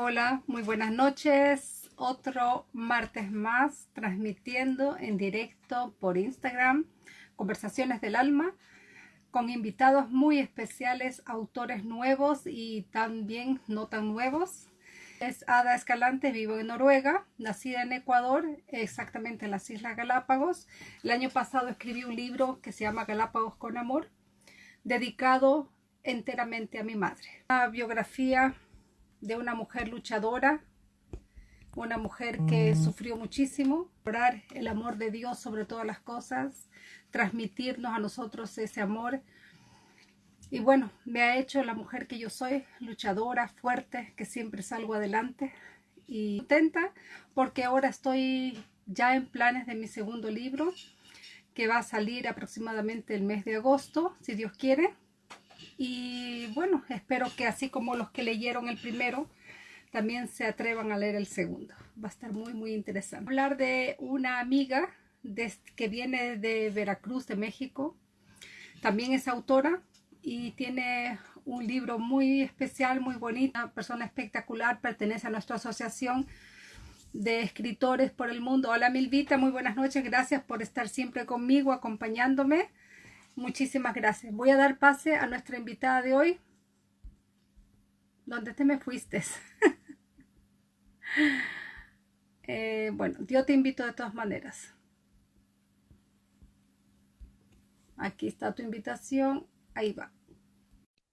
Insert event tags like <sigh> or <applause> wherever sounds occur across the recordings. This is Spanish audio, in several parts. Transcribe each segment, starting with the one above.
Hola, muy buenas noches. Otro martes más transmitiendo en directo por Instagram Conversaciones del Alma con invitados muy especiales, autores nuevos y también no tan nuevos. Es Ada Escalante, vivo en Noruega, nacida en Ecuador, exactamente en las Islas Galápagos. El año pasado escribí un libro que se llama Galápagos con Amor, dedicado enteramente a mi madre. Una biografía de una mujer luchadora, una mujer que mm. sufrió muchísimo, orar el amor de Dios sobre todas las cosas, transmitirnos a nosotros ese amor. Y bueno, me ha hecho la mujer que yo soy, luchadora, fuerte, que siempre salgo adelante y contenta porque ahora estoy ya en planes de mi segundo libro que va a salir aproximadamente el mes de agosto, si Dios quiere. Y bueno, espero que así como los que leyeron el primero, también se atrevan a leer el segundo. Va a estar muy, muy interesante. Hablar de una amiga que viene de Veracruz, de México. También es autora y tiene un libro muy especial, muy bonito. Una persona espectacular, pertenece a nuestra asociación de escritores por el mundo. Hola Milvita, muy buenas noches. Gracias por estar siempre conmigo, acompañándome. Muchísimas gracias. Voy a dar pase a nuestra invitada de hoy. ¿Dónde te me fuiste? <laughs> Eh, bueno, yo te invito de todas maneras. Aquí está tu invitación. Ahí va.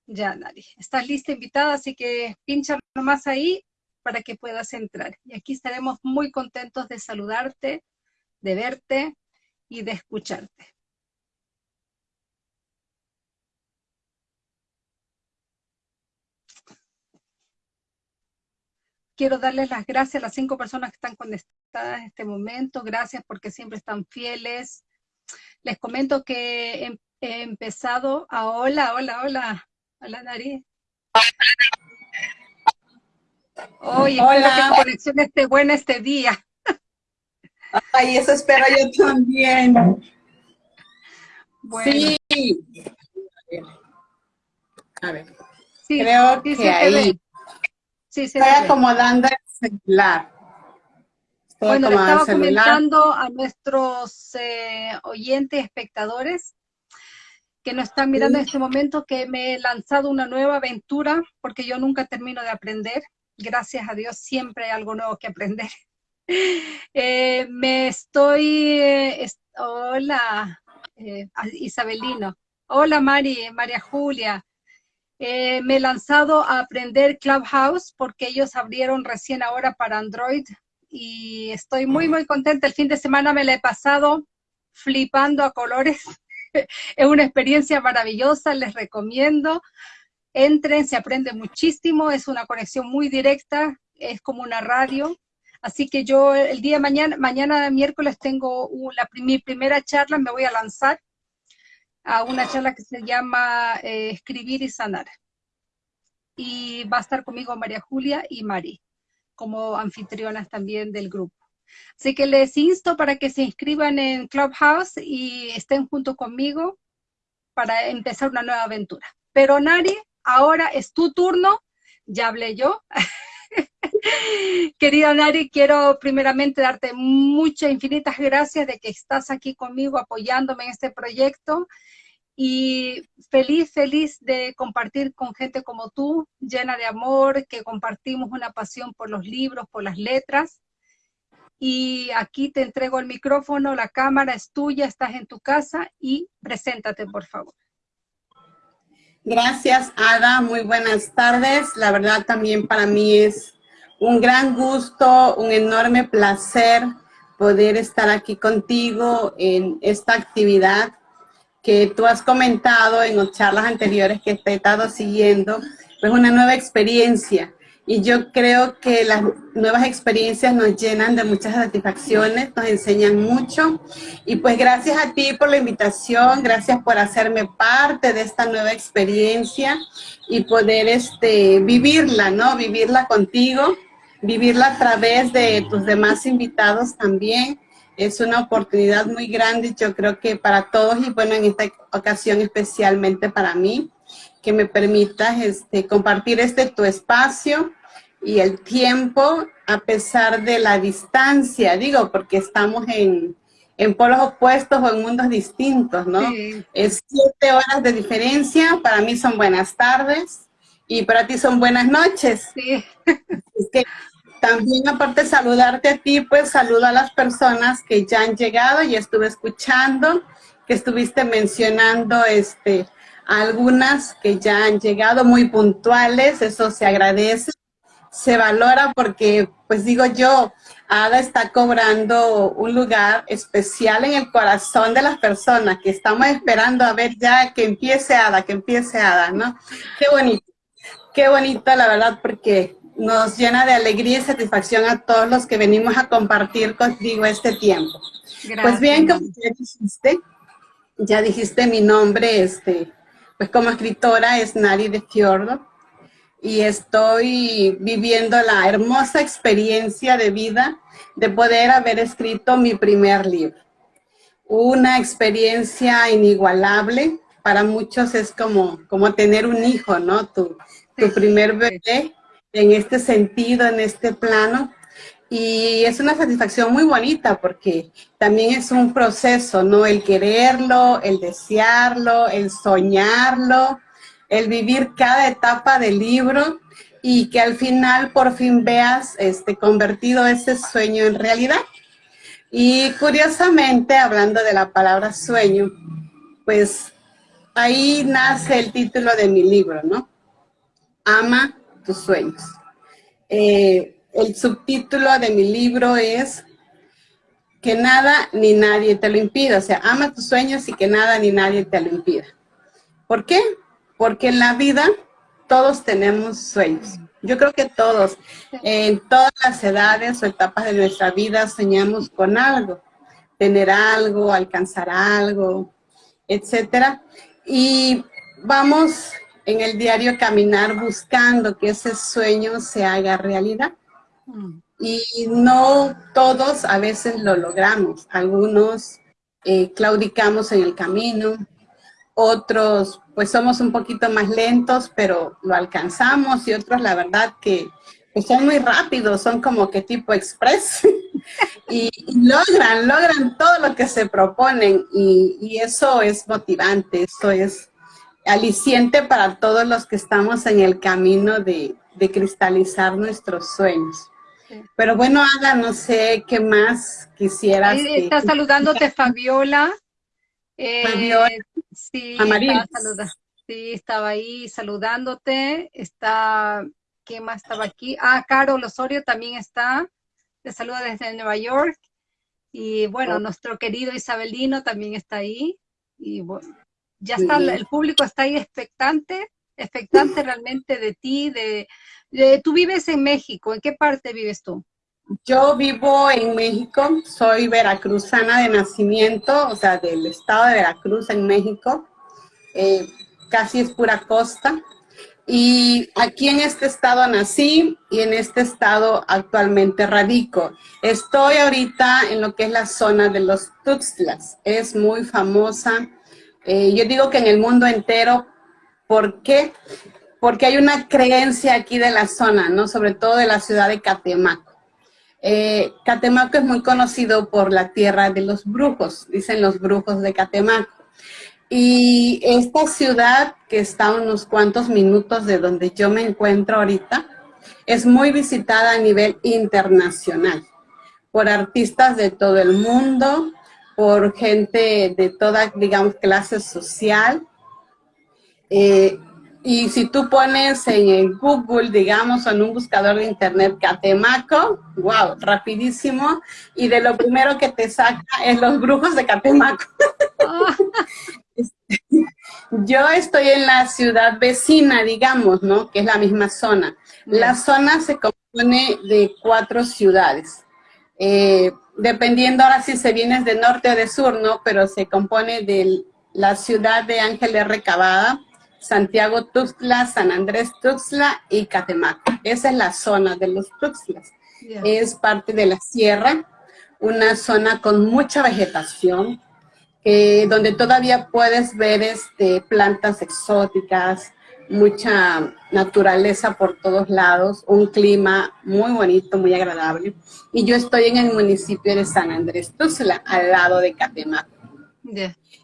Ya, Nari. Estás lista, invitada, así que pincha nomás ahí para que puedas entrar. Y aquí estaremos muy contentos de saludarte, de verte y de escucharte. Quiero darles las gracias a las cinco personas que están conectadas en este momento. Gracias porque siempre están fieles. Les comento que he, empezado a... Hola, hola, hola. Hola, nariz. Hoy espero que la conexión esté buena este día. Ay, eso espero yo también. Bueno. Sí. A ver. Sí, Creo que ahí. Sí, Estoy acomodando el celular. bueno, le estaba comentando a nuestros eh, oyentes, espectadores, que nos están mirando en este momento, que me he lanzado una nueva aventura, porque yo nunca termino de aprender. Gracias a Dios, siempre hay algo nuevo que aprender. <laughs> Eh, me estoy... Eh, hola, Isabelino. Hola, Mari, María Julia. Eh, me he lanzado a aprender Clubhouse porque ellos abrieron recién ahora para Android y estoy muy, muy contenta. El fin de semana me la he pasado flipando a colores. <laughs> es una experiencia maravillosa, les recomiendo. Entren, se aprende muchísimo, es una conexión muy directa, es como una radio. Así que yo el día de mañana, mañana miércoles tengo la, mi primera charla, me voy a lanzar a una charla que se llama eh, Escribir y Sanar. Y va a estar conmigo María Julia y Mari, como anfitrionas también del grupo. Así que les insto para que se inscriban en Clubhouse y estén junto conmigo para empezar una nueva aventura. Pero Nari, ahora es tu turno, ya hablé yo. <laughs> <laughs> Querida Nari, quiero primeramente darte muchas, infinitas gracias de que estás aquí conmigo apoyándome en este proyecto y feliz, feliz de compartir con gente como tú, llena de amor, que compartimos una pasión por los libros, por las letras. Y aquí te entrego el micrófono, la cámara es tuya, estás en tu casa y preséntate, por favor. Gracias, Ada. Muy buenas tardes. La verdad también para mí es un gran gusto, un enorme placer poder estar aquí contigo en esta actividad que tú has comentado en las charlas anteriores que he estado siguiendo, pues una nueva experiencia. Y yo creo que las nuevas experiencias nos llenan de muchas satisfacciones, nos enseñan mucho. Y pues gracias a ti por la invitación, gracias por hacerme parte de esta nueva experiencia y poder este, vivirla, ¿no? Vivirla contigo vivirla a través de tus demás invitados también. Es una oportunidad muy grande, yo creo que para todos y bueno, en esta ocasión especialmente para mí, que me permitas este, compartir este tu espacio y el tiempo a pesar de la distancia, digo, porque estamos en, en polos opuestos o en mundos distintos, ¿no? Es siete horas de diferencia, para mí son buenas tardes y para ti son buenas noches. Sí. Es que también aparte de saludarte a ti, pues saludo a las personas que ya han llegado y estuve escuchando, que estuviste mencionando este, algunas que ya han llegado muy puntuales, eso se agradece, se valora porque, pues digo yo, Ada está cobrando un lugar especial en el corazón de las personas que estamos esperando a ver ya que empiece Ada, que empiece Ada, ¿no? Qué bonito, qué bonito la verdad porque nos llena de alegría y satisfacción a todos los que venimos a compartir contigo este tiempo. Pues bien, como ya dijiste, ya dijiste mi nombre, este, pues como escritora es Nari de Fiordo y estoy viviendo la hermosa experiencia de vida de poder haber escrito mi primer libro. Una experiencia inigualable, para muchos es como, como tener un hijo, ¿no? Tu, tu primer bebé en este sentido, en este plano. Y es una satisfacción muy bonita porque también es un proceso, ¿no? El quererlo, el desearlo, el soñarlo, el vivir cada etapa del libro y que al final por fin veas este, convertido ese sueño en realidad. Y curiosamente, hablando de la palabra sueño, pues ahí nace el título de mi libro, ¿no? Ama tus sueños. Eh, el subtítulo de mi libro es que nada ni nadie te lo impida. O sea, ama tus sueños y que nada ni nadie te lo impida. ¿Por qué? Porque en la vida todos tenemos sueños. Yo creo que todos, en todas las edades o etapas de nuestra vida soñamos con algo, tener algo, alcanzar algo, etcétera. Y vamos en el diario caminar buscando que ese sueño se haga realidad. Y no todos a veces lo logramos. Algunos eh, claudicamos en el camino, otros pues somos un poquito más lentos, pero lo alcanzamos y otros la verdad que pues, son muy rápidos, son como que tipo express <laughs> y, logran, logran todo lo que se proponen y, y eso es motivante, eso es aliciente para todos los que estamos en el camino de, cristalizar nuestros sueños. Pero bueno, Ada, no sé qué más quisieras. está saludándote Fabiola. Eh, Fabiola. Sí, estaba sí, estaba ahí saludándote. Está, ¿qué más estaba aquí? Ah, Carol Osorio también está. Te saluda desde Nueva York. Y bueno, oh. nuestro querido Isabelino también está ahí. Y bueno, ya está, el público está ahí expectante, expectante realmente de ti, de, tú vives en México, ¿en qué parte vives tú? Yo vivo en México, soy veracruzana de nacimiento, o sea, del estado de Veracruz en México, eh, casi es pura costa, y aquí en este estado nací y en este estado actualmente radico. Estoy ahorita en lo que es la zona de los Tuxtlas, es muy famosa eh, yo digo que en el mundo entero, ¿por qué? Porque hay una creencia aquí de la zona, ¿no? Sobre todo de la ciudad de Catemaco. Eh, Catemaco es muy conocido por la tierra de los brujos, dicen los brujos de Catemaco. Y esta ciudad, que está a unos cuantos minutos de donde yo me encuentro ahorita, es muy visitada a nivel internacional por artistas de todo el mundo, por gente de toda, digamos, clase social. Eh, y si tú pones en Google, digamos, o en un buscador de internet Catemaco, wow, rapidísimo, y de lo primero que te saca es los brujos de Catemaco. <laughs> Yo estoy en la ciudad vecina, digamos, ¿no? Que es la misma zona. La zona se compone de cuatro ciudades. Eh, dependiendo ahora si se viene de norte o de sur, ¿no? Pero se compone de la ciudad de Ángeles Recabada, Santiago Tuxtla, San Andrés Tuxtla y Catemaco. Esa es la zona de los Tuxtlas. Es parte de la sierra, una zona con mucha vegetación, donde todavía puedes ver este, plantas exóticas, mucha naturaleza por todos lados, un clima muy bonito, muy agradable. Y yo estoy en el municipio de San Andrés Tuxtla, al lado de Catemaco.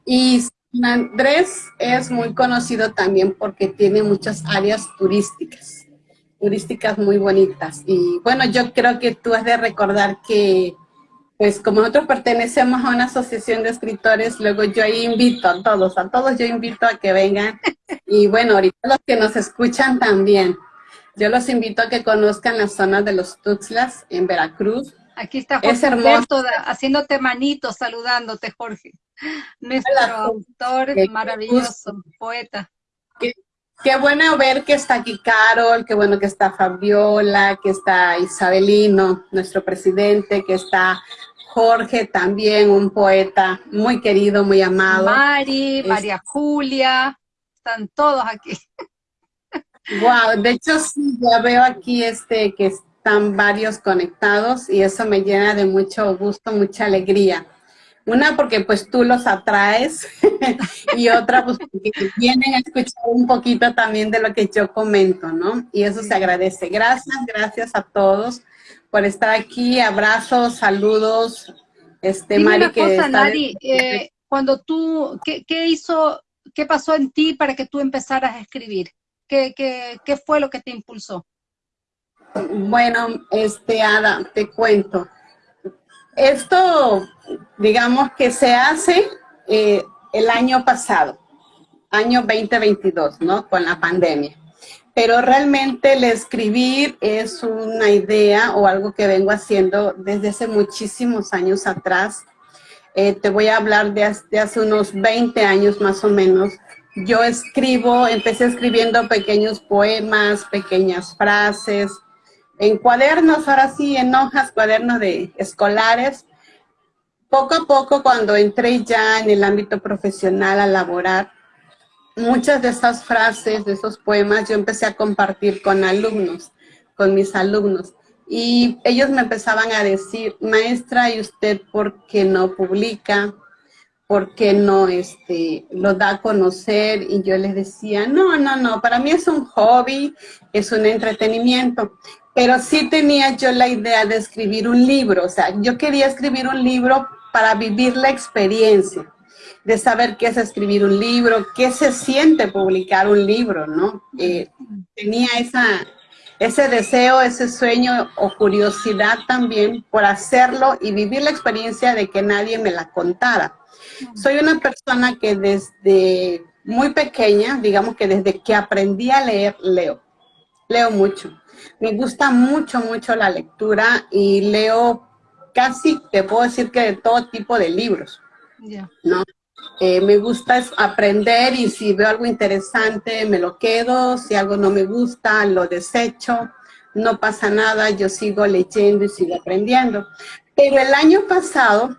Y Andrés es muy conocido también porque tiene muchas áreas turísticas, turísticas muy bonitas. Y bueno, yo creo que tú has de recordar que pues como nosotros pertenecemos a una asociación de escritores, luego yo invito a todos, a todos yo invito a que vengan. Y bueno, ahorita los que nos escuchan también, yo los invito a que conozcan las zonas de los Tuxtlas en Veracruz. Aquí está Jorge es hermoso. haciéndote manitos, saludándote, Jorge. Nuestro autor maravilloso, poeta. Qué, qué, bueno ver que está aquí Carol, qué bueno que está Fabiola, que está Isabelino, nuestro presidente, que está Jorge también, un poeta muy querido, muy amado. Mari, María Julia, están todos aquí. Wow, de hecho sí, ya veo aquí este que están varios conectados y eso me llena de mucho gusto, mucha alegría. Una porque pues tú los atraes <laughs> y otra pues porque vienen a escuchar un poquito también de lo que yo comento, ¿no? Y eso se agradece. Gracias, gracias a todos por estar aquí. Abrazos, saludos. Este, Mari, que eh, cuando tú, ¿qué, hizo, qué pasó en ti para que tú empezaras a escribir? ¿Qué, qué, fue lo que te impulsó? Bueno, este, Ada, te cuento. Esto, digamos que se hace eh, el año pasado, año 2022, ¿no? Con la pandemia pero realmente el escribir es una idea o algo que vengo haciendo desde hace muchísimos años atrás. Eh, te voy a hablar de, hace unos 20 años más o menos. Yo escribo, empecé escribiendo pequeños poemas, pequeñas frases, en cuadernos, ahora sí, en hojas, cuadernos de escolares. Poco a poco, cuando entré ya en el ámbito profesional a laborar, muchas de esas frases, de esos poemas, yo empecé a compartir con alumnos, con mis alumnos. Y ellos me empezaban a decir, maestra, ¿y usted por qué no publica? ¿Por qué no este, lo da a conocer? Y yo les decía, no, no, no, para mí es un hobby, es un entretenimiento. Pero sí tenía yo la idea de escribir un libro, o sea, yo quería escribir un libro para vivir la experiencia de saber qué es escribir un libro, qué se siente publicar un libro, ¿no? Eh, tenía esa, ese deseo, ese sueño o curiosidad también por hacerlo y vivir la experiencia de que nadie me la contara. Soy una persona que desde muy pequeña, digamos que desde que aprendí a leer, leo. Leo mucho. Me gusta mucho, mucho la lectura y leo casi, te puedo decir que de todo tipo de libros. ¿no? Eh, me gusta aprender y si veo algo interesante me lo quedo, si algo no me gusta lo desecho, no pasa nada, yo sigo leyendo y sigo aprendiendo. Pero el año pasado,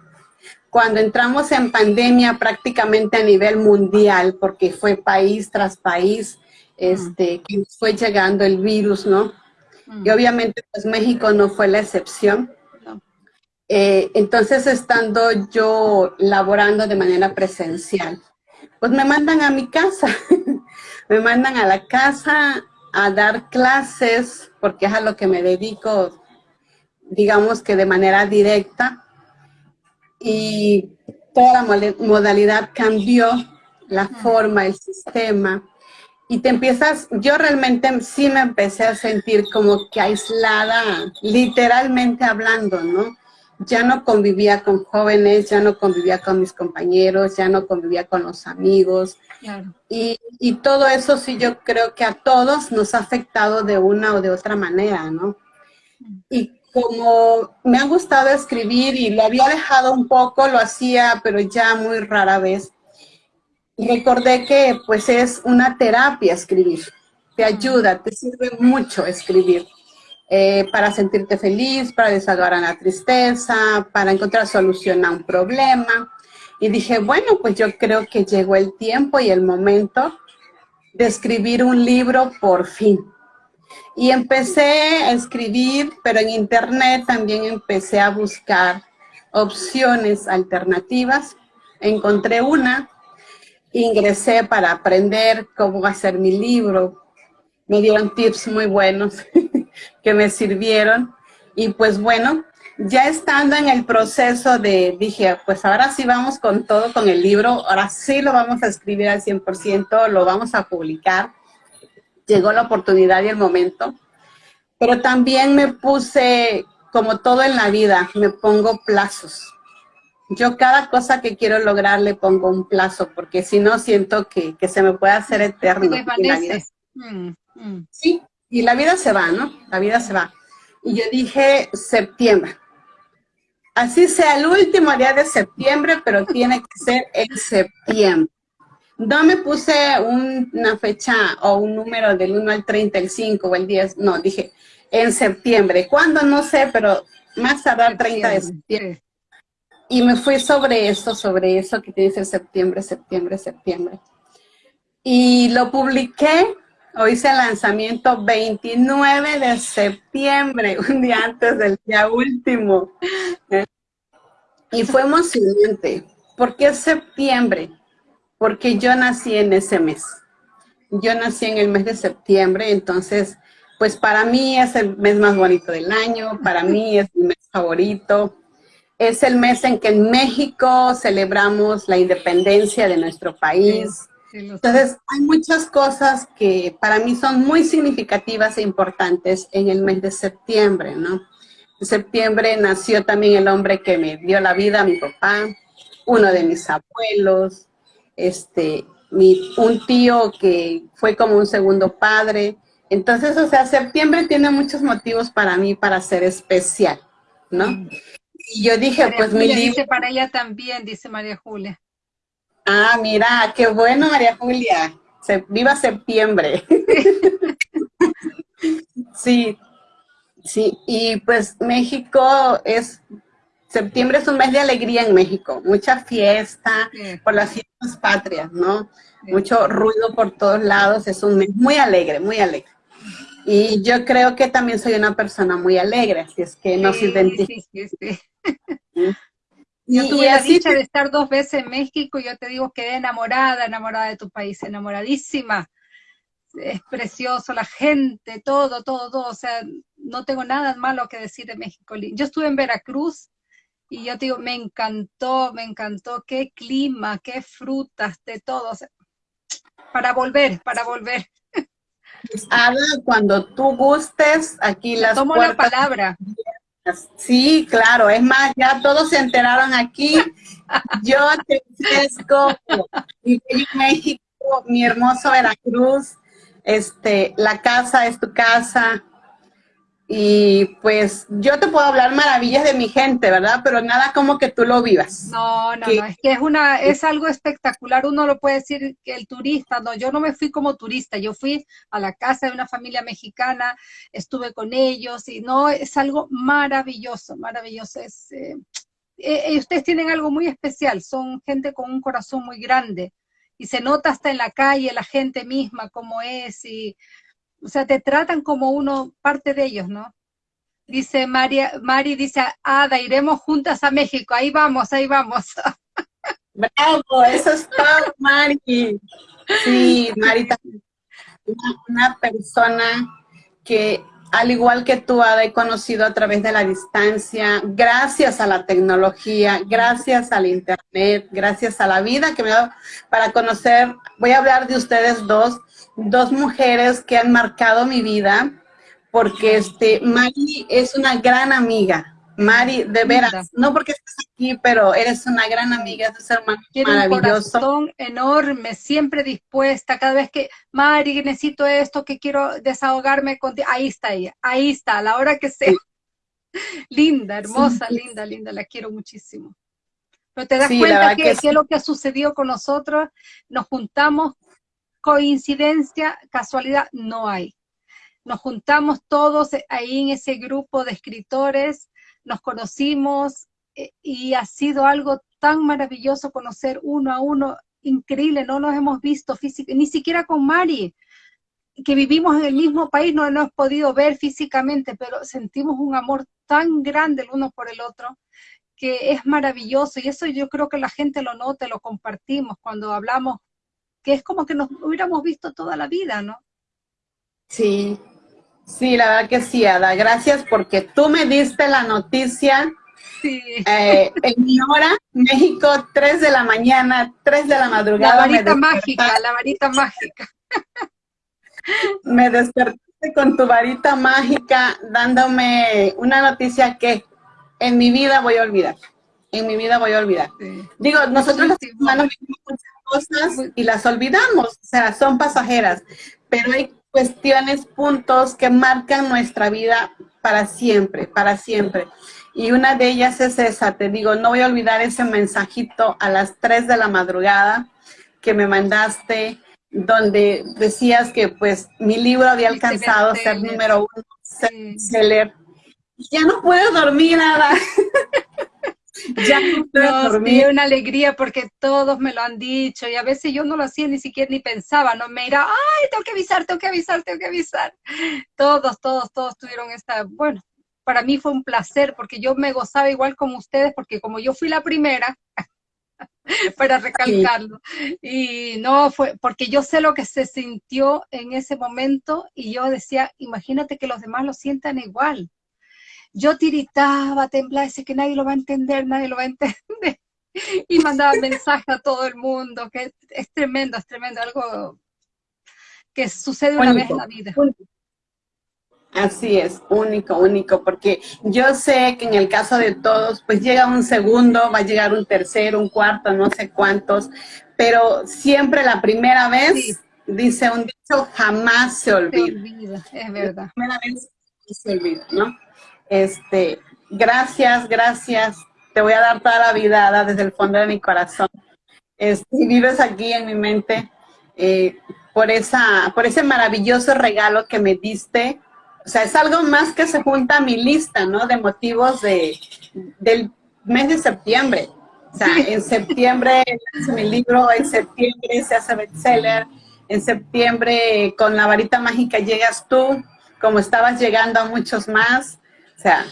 cuando entramos en pandemia prácticamente a nivel mundial, porque fue país tras país, este, que fue llegando el virus, ¿no? Y obviamente pues México no fue la excepción. Eh, entonces, estando yo laborando de manera presencial, pues me mandan a mi casa, <laughs> me mandan a la casa a dar clases, porque es a lo que me dedico, digamos que de manera directa, y toda la modalidad cambió, la forma, el sistema, y te empiezas, yo realmente sí me empecé a sentir como que aislada, literalmente hablando, ¿no? ya no convivía con jóvenes, ya no convivía con mis compañeros, ya no convivía con los amigos. Y, y, todo eso sí yo creo que a todos nos ha afectado de una o de otra manera, ¿no? Y como me ha gustado escribir y lo había dejado un poco, lo hacía, pero ya muy rara vez, recordé que pues es una terapia escribir, te ayuda, te sirve mucho escribir. Eh, para sentirte feliz, para desahogar la tristeza, para encontrar solución a un problema. Y dije, bueno, pues yo creo que llegó el tiempo y el momento de escribir un libro por fin. Y empecé a escribir, pero en internet también empecé a buscar opciones alternativas. Encontré una ingresé para aprender cómo hacer mi libro. Me dieron tips muy buenos <laughs> que me sirvieron. Y pues bueno, ya estando en el proceso de, dije, pues ahora sí vamos con todo, con el libro, ahora sí lo vamos a escribir al 100%, lo vamos a publicar. Llegó la oportunidad y el momento. Pero también me puse, como todo en la vida, me pongo plazos. Yo cada cosa que quiero lograr le pongo un plazo, porque si no siento que, se me puede hacer eterno. Mm, mm. Sí, y la vida se va, ¿no? La vida se va. Y yo dije septiembre así sea el último día de septiembre, pero tiene que ser en septiembre. No me puse una fecha o un número del 1 al 30, el 5 o el 10, no, dije en septiembre. ¿Cuándo? No sé, pero más tardar 30 de septiembre. Y me fui sobre eso, sobre eso que tiene que septiembre, septiembre, septiembre. Y lo publiqué, o hice el lanzamiento 29 de septiembre, <laughs> un día antes del día último. Y fue emocionante. ¿Por qué septiembre? Porque yo nací en ese mes. Yo nací en el mes de septiembre, entonces, pues para mí es el mes más bonito del año, para mí es mi mes favorito. Es el mes en que en México celebramos la independencia de nuestro país. Entonces, hay muchas cosas que para mí son muy significativas e importantes en el mes de septiembre, ¿no? En septiembre nació también el hombre que me dio la vida, mi papá, uno de mis abuelos, este, mi, un tío que fue como un segundo padre. Entonces, o sea, septiembre tiene muchos motivos para mí para ser especial, ¿no? Y yo dije, pues mi libro... dice para ella también, dice María Julia. Ah, mira, qué bueno, María Julia. viva septiembre. <laughs> sí, Sí, y pues México es, septiembre es un mes de alegría en México, mucha fiesta por las fiestas patrias, ¿no? Mucho ruido por todos lados, es un mes muy alegre, muy alegre. Y yo creo que también soy una persona muy alegre, así es que nos identifica. Sí, sí, Yo tuve la dicha de estar dos veces en México y yo te digo, quedé enamorada, enamorada de tu país, enamoradísima es precioso, la gente, todo, todo, todo, o sea, no tengo nada malo que decir de México. Yo estuve en Veracruz y yo te digo, me encantó, me encantó, qué clima, qué frutas, de todo, para volver, para volver. Ada, cuando tú gustes, aquí las Tomo la palabra. Sí, claro, es más, ya todos se enteraron aquí. <laughs> Yo te ofrezco mi México, mi hermoso Veracruz, este, la casa es tu casa, y pues yo te puedo hablar maravillas de mi gente, ¿verdad? Pero nada como que tú lo vivas. No, no, no, es que es una, es algo espectacular, uno lo puede decir que el turista, no, yo no me fui como turista, yo fui a la casa de una familia mexicana, estuve con ellos y no, es algo maravilloso, maravilloso, es, eh, eh, ustedes tienen algo muy especial, son gente con un corazón muy grande, y se nota hasta en la calle la gente misma cómo es y o sea, te tratan como uno parte de ellos, ¿no? Dice María, Mari dice, Ada, iremos juntas a México, ahí vamos, ahí vamos. <laughs> Bravo, eso es todo, Mari. Sí, Mari una, una persona que al igual que tú, Ada, he conocido a través de la distancia, gracias a la tecnología, gracias al internet, gracias a la vida que me ha dado para conocer, voy a hablar de ustedes dos, dos mujeres que han marcado mi vida, porque este, Mari es una gran amiga, Mari, de veras, no porque estés aquí, pero eres una gran amiga, es un hermano maravilloso. un corazón enorme, siempre dispuesta, cada vez que, Mari, necesito esto, que quiero desahogarme contigo, ahí está ella, ahí está, a la hora que sea. <laughs> linda, hermosa, linda, linda, la quiero muchísimo. Pero te das cuenta que, es lo que ha sucedido con nosotros, nos juntamos, coincidencia, casualidad, no hay. Nos juntamos todos ahí en ese grupo de escritores, nos conocimos eh, y ha sido algo tan maravilloso conocer uno a uno, increíble, no nos hemos visto físicamente, ni siquiera con Mari, que vivimos en el mismo país, no nos hemos podido ver físicamente, pero sentimos un amor tan grande el uno por el otro, que es maravilloso, y eso yo creo que la gente lo nota, lo compartimos cuando hablamos que es como que nos hubiéramos visto toda la vida, ¿no? Sí, sí, la verdad que sí, Ada. Gracias porque tú me diste la noticia eh, en mi hora, México, 3 de la mañana, 3 de la madrugada. La varita mágica, la varita mágica. <laughs> Me despertaste con tu varita mágica dándome una noticia que en mi vida voy a olvidar. En mi vida voy a olvidar. Digo, nosotros los humanos vivimos muchas cosas y las olvidamos, o sea, son pasajeras, pero hay cuestiones, puntos que marcan nuestra vida para siempre, para siempre. Y una de ellas es esa, te digo, no voy a olvidar ese mensajito a las 3 de la madrugada que me mandaste, donde decías que pues mi libro había alcanzado ser número uno, seller. Ya no puedo dormir nada. <laughs> ya <laughs> no puedo dormir. una alegría porque todos me lo han dicho y a veces yo no lo hacía ni siquiera ni pensaba, no me irá, ay, tengo que avisar, tengo que avisar, tengo que avisar. Todos, todos, todos tuvieron esta, bueno, para mí fue un placer porque yo me gozaba igual como ustedes, porque como yo fui la primera, <laughs> para recalcarlo, y no fue, porque yo sé lo que se sintió en ese momento y yo decía, imagínate que los demás lo sientan igual. Yo tiritaba, temblaba, decía que nadie lo va a entender, nadie lo va a entender. <laughs> Y mandaba mensajes a todo el mundo, que es, tremendo, es tremendo, algo que sucede una vez en la vida. Así es, único, único, porque yo sé que en el caso de todos, pues llega un segundo, va a llegar un tercero, un cuarto, no sé cuántos, pero siempre la primera vez, dice un dicho, jamás se olvida. es verdad. La primera vez se olvida, ¿no? Este, gracias, gracias, te voy a dar toda la vida desde el fondo de mi corazón. Este, vives aquí en mi mente eh, por, esa, por ese maravilloso regalo que me diste, o sea, es algo más que se junta a mi lista, ¿no? De motivos de, del mes de septiembre. O sea, <laughs> en septiembre hace mi libro, en septiembre se hace bestseller, en septiembre con la varita mágica llegas tú, como estabas llegando a muchos más. Sea,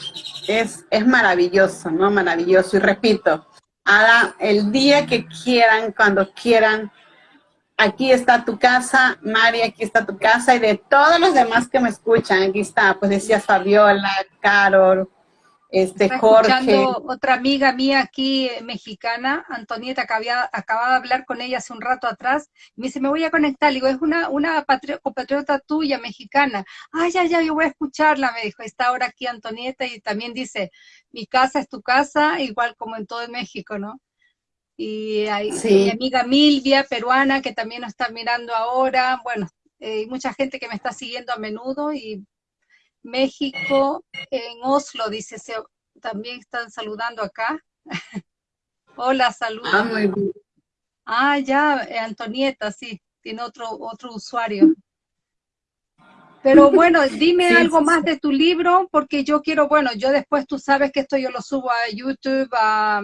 es, es maravilloso, ¿no? Maravilloso. Y repito, Ada, el día que quieran, cuando quieran, aquí está tu casa, Mari, aquí está tu casa, y de todos los demás que me escuchan, aquí está, pues decía Fabiola, Carol, este Jorge. otra amiga mía aquí, eh, mexicana, Antonieta, que había, acababa de hablar con ella hace un rato atrás, me dice, me voy a conectar, le digo, es una, una compatriota tuya, mexicana, ay, ya, ya, yo voy a escucharla, me dijo, está ahora aquí Antonieta, y también dice, mi casa es tu casa, igual como en todo México, ¿no? y hay mi amiga Milvia, peruana, que también nos está mirando ahora, bueno, eh, hay mucha gente que me está siguiendo a menudo, y México, en Oslo, dice, se, también están saludando acá. <laughs> Hola, saludos. Ah, muy bien. Ah, ya, eh, Antonieta, sí, tiene otro, otro usuario. Pero <laughs> bueno, dime algo más de tu libro, porque yo quiero, bueno, yo después tú sabes que esto yo lo subo a YouTube, a,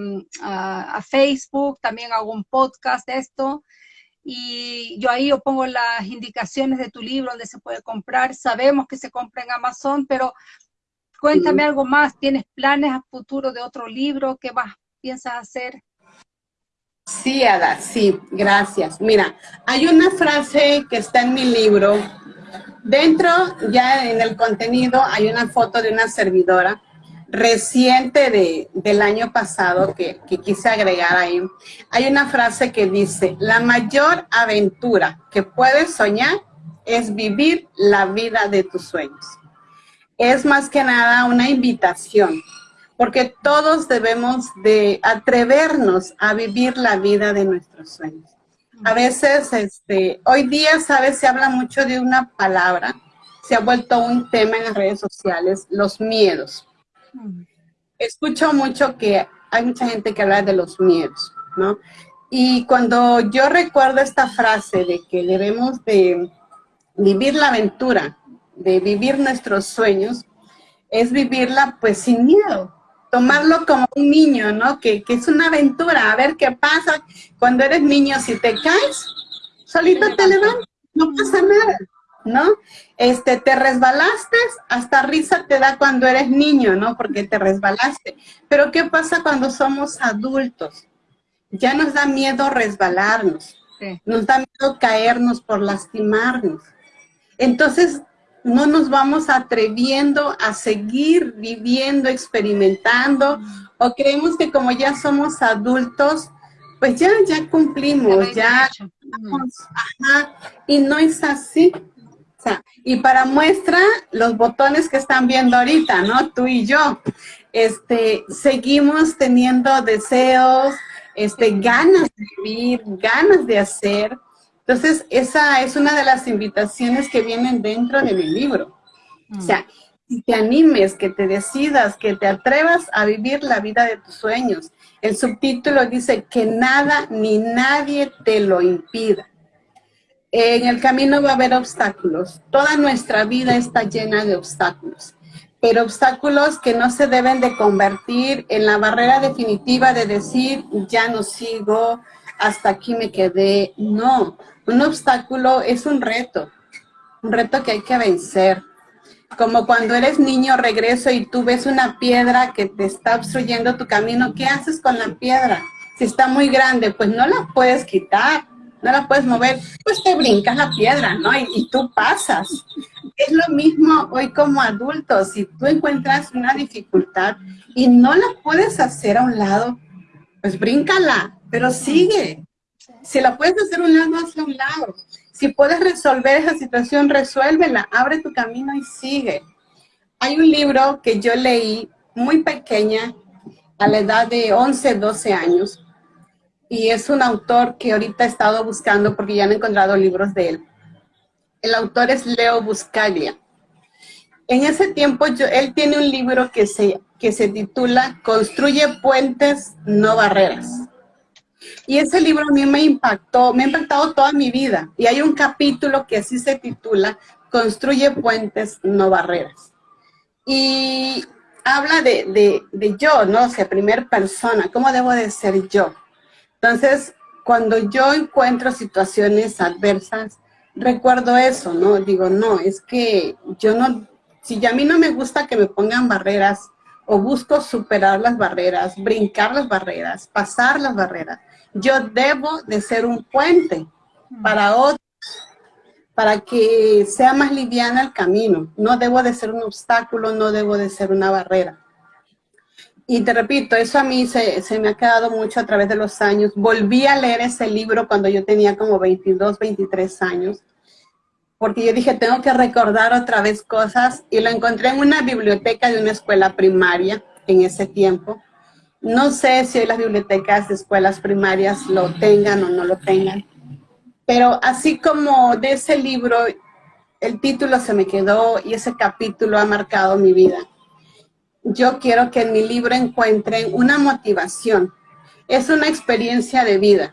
Facebook, también hago un podcast de esto, y yo ahí yo pongo las indicaciones de tu libro donde se puede comprar, sabemos que se compra en Amazon, pero cuéntame algo más, ¿tienes planes a futuro de otro libro? ¿Qué más piensas hacer? Sí, Ada, sí, gracias. Mira, hay una frase que está en mi libro Dentro, ya en el contenido, hay una foto de una servidora reciente de, del año pasado que, quise agregar ahí. Hay una frase que dice, la mayor aventura que puedes soñar es vivir la vida de tus sueños. Es más que nada una invitación, porque todos debemos de atrevernos a vivir la vida de nuestros sueños. A veces, este, hoy día, ¿sabes? Se habla mucho de una palabra, se ha vuelto un tema en las redes sociales, los miedos. Escucho mucho que hay mucha gente que habla de los miedos, ¿no? Y cuando yo recuerdo esta frase de que debemos de vivir la aventura, de vivir nuestros sueños, es vivirla pues sin miedo, tomarlo como un niño, ¿no? Que, es una aventura, a ver qué pasa. Cuando eres niño, si te caes, solito te levantas, no pasa nada, ¿no? Este, te resbalaste, hasta risa te da cuando eres niño, ¿no? Porque te resbalaste. Pero ¿qué pasa cuando somos adultos? Ya nos da miedo resbalarnos, Nos da miedo caernos por lastimarnos. Entonces, no nos vamos atreviendo a seguir viviendo, experimentando, o creemos que como ya somos adultos, pues ya, ya cumplimos, ya, y no es así. Y para muestra, los botones que están viendo ahorita, ¿no? Tú y yo, este, seguimos teniendo deseos, este, ganas de vivir, ganas de hacer. Entonces, esa es una de las invitaciones que vienen dentro de mi libro. O sea, que te animes, que te decidas, que te atrevas a vivir la vida de tus sueños. El subtítulo dice que nada ni nadie te lo impida. En el camino va a haber obstáculos. Toda nuestra vida está llena de obstáculos. Pero obstáculos que no se deben de convertir en la barrera definitiva de decir, ya no sigo, hasta aquí me quedé. No, un obstáculo es un reto. Un reto que hay que vencer como cuando eres niño, regreso y tú ves una piedra que te está obstruyendo tu camino, ¿qué haces con la piedra? Si está muy grande, pues no la puedes quitar, no la puedes mover, pues te brincas la piedra, ¿no? Y, tú pasas. Es lo mismo hoy como adultos, si tú encuentras una dificultad y no la puedes hacer a un lado, pues bríncala, pero sigue. Si la puedes hacer a un lado, hazla a un lado. Si puedes resolver esa situación, resuélvela, abre tu camino y sigue. Hay un libro que yo leí muy pequeña, a la edad de 11, 12 años, y es un autor que ahorita he estado buscando porque ya han encontrado libros de él. El autor es Leo Buscaglia. En ese tiempo yo, él tiene un libro que se, que se titula Construye puentes, no barreras. Y ese libro a mí me impactó, me ha impactado toda mi vida. Y hay un capítulo que así se titula, Construye puentes, no barreras. Y habla de, de, yo, ¿no? O sea, primer persona, ¿cómo debo de ser yo? Entonces, cuando yo encuentro situaciones adversas, recuerdo eso, ¿no? Digo, no, es que yo no, si a mí no me gusta que me pongan barreras, o busco superar las barreras, brincar las barreras, pasar las barreras, yo debo de ser un puente para otros, para que sea más liviana el camino. No debo de ser un obstáculo, no debo de ser una barrera. Y te repito, eso a mí se, se, me ha quedado mucho a través de los años. Volví a leer ese libro cuando yo tenía como 22, 23 años, porque yo dije, tengo que recordar otra vez cosas, y lo encontré en una biblioteca de una escuela primaria en ese tiempo. No sé si las bibliotecas de escuelas primarias lo tengan o no lo tengan, pero así como de ese libro, el título se me quedó y ese capítulo ha marcado mi vida. Yo quiero que en mi libro encuentren una motivación. Es una experiencia de vida,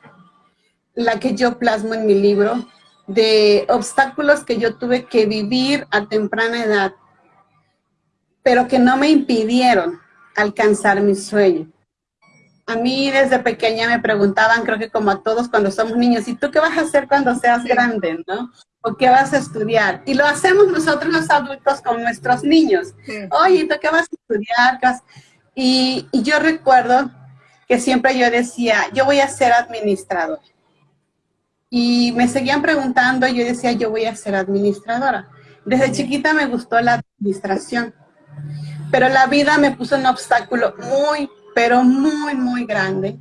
la que yo plasmo en mi libro, de obstáculos que yo tuve que vivir a temprana edad, pero que no me impidieron alcanzar mi sueño. A mí desde pequeña me preguntaban, creo que como a todos cuando somos niños, ¿y tú qué vas a hacer cuando seas grande, no? ¿O qué vas a estudiar? Y lo hacemos nosotros los adultos con nuestros niños. Oye, ¿tú qué vas a estudiar? Y, y yo recuerdo que siempre yo decía, yo voy a ser administrador. Y me seguían preguntando, y yo decía, yo voy a ser administradora. Desde chiquita me gustó la administración, pero la vida me puso un obstáculo muy, pero muy, muy grande.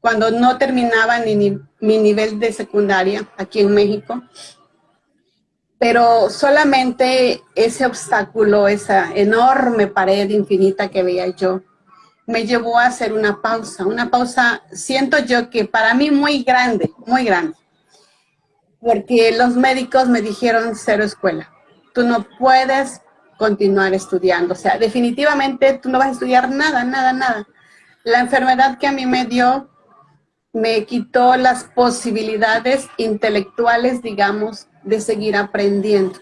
Cuando no terminaba ni, mi nivel de secundaria aquí en México. Pero solamente ese obstáculo, esa enorme pared infinita que veía yo, me llevó a hacer una pausa. Una pausa, siento yo que para mí muy grande, muy grande. Porque los médicos me dijeron cero escuela. Tú no puedes continuar estudiando. O sea, definitivamente tú no vas a estudiar nada, nada, nada. La enfermedad que a mí me dio me quitó las posibilidades intelectuales, digamos, de seguir aprendiendo.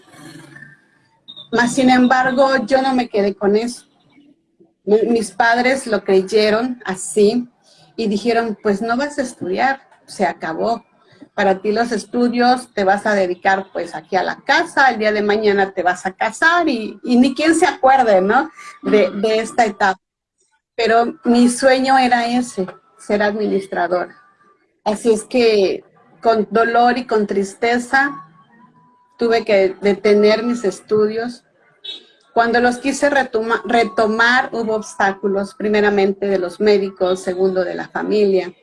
Mas, sin embargo, yo no me quedé con eso. Mis padres lo creyeron así y dijeron, pues no vas a estudiar, se acabó para ti los estudios, te vas a dedicar pues aquí a la casa, el día de mañana te vas a casar y, ni quien se acuerde, ¿no? De, de, esta etapa. Pero mi sueño era ese, ser administradora. Así es que con dolor y con tristeza tuve que detener mis estudios. Cuando los quise retomar hubo obstáculos, primeramente de los médicos, segundo de la familia.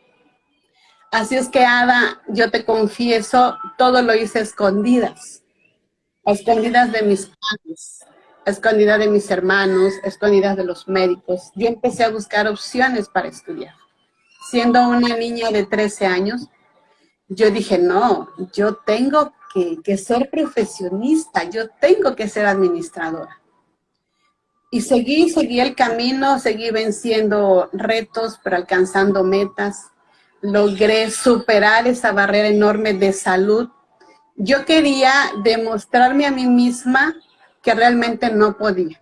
Así es que, Ada, yo te confieso, todo lo hice escondidas. escondidas de mis padres, escondidas de mis hermanos, escondidas de los médicos. Yo empecé a buscar opciones para estudiar. Siendo una niña de 13 años, yo dije, no, yo tengo que ser profesionista, yo tengo que ser administradora. Y seguí, seguí el camino, seguí venciendo retos, pero alcanzando metas logré superar esa barrera enorme de salud. Yo quería demostrarme a mí misma que realmente no podía.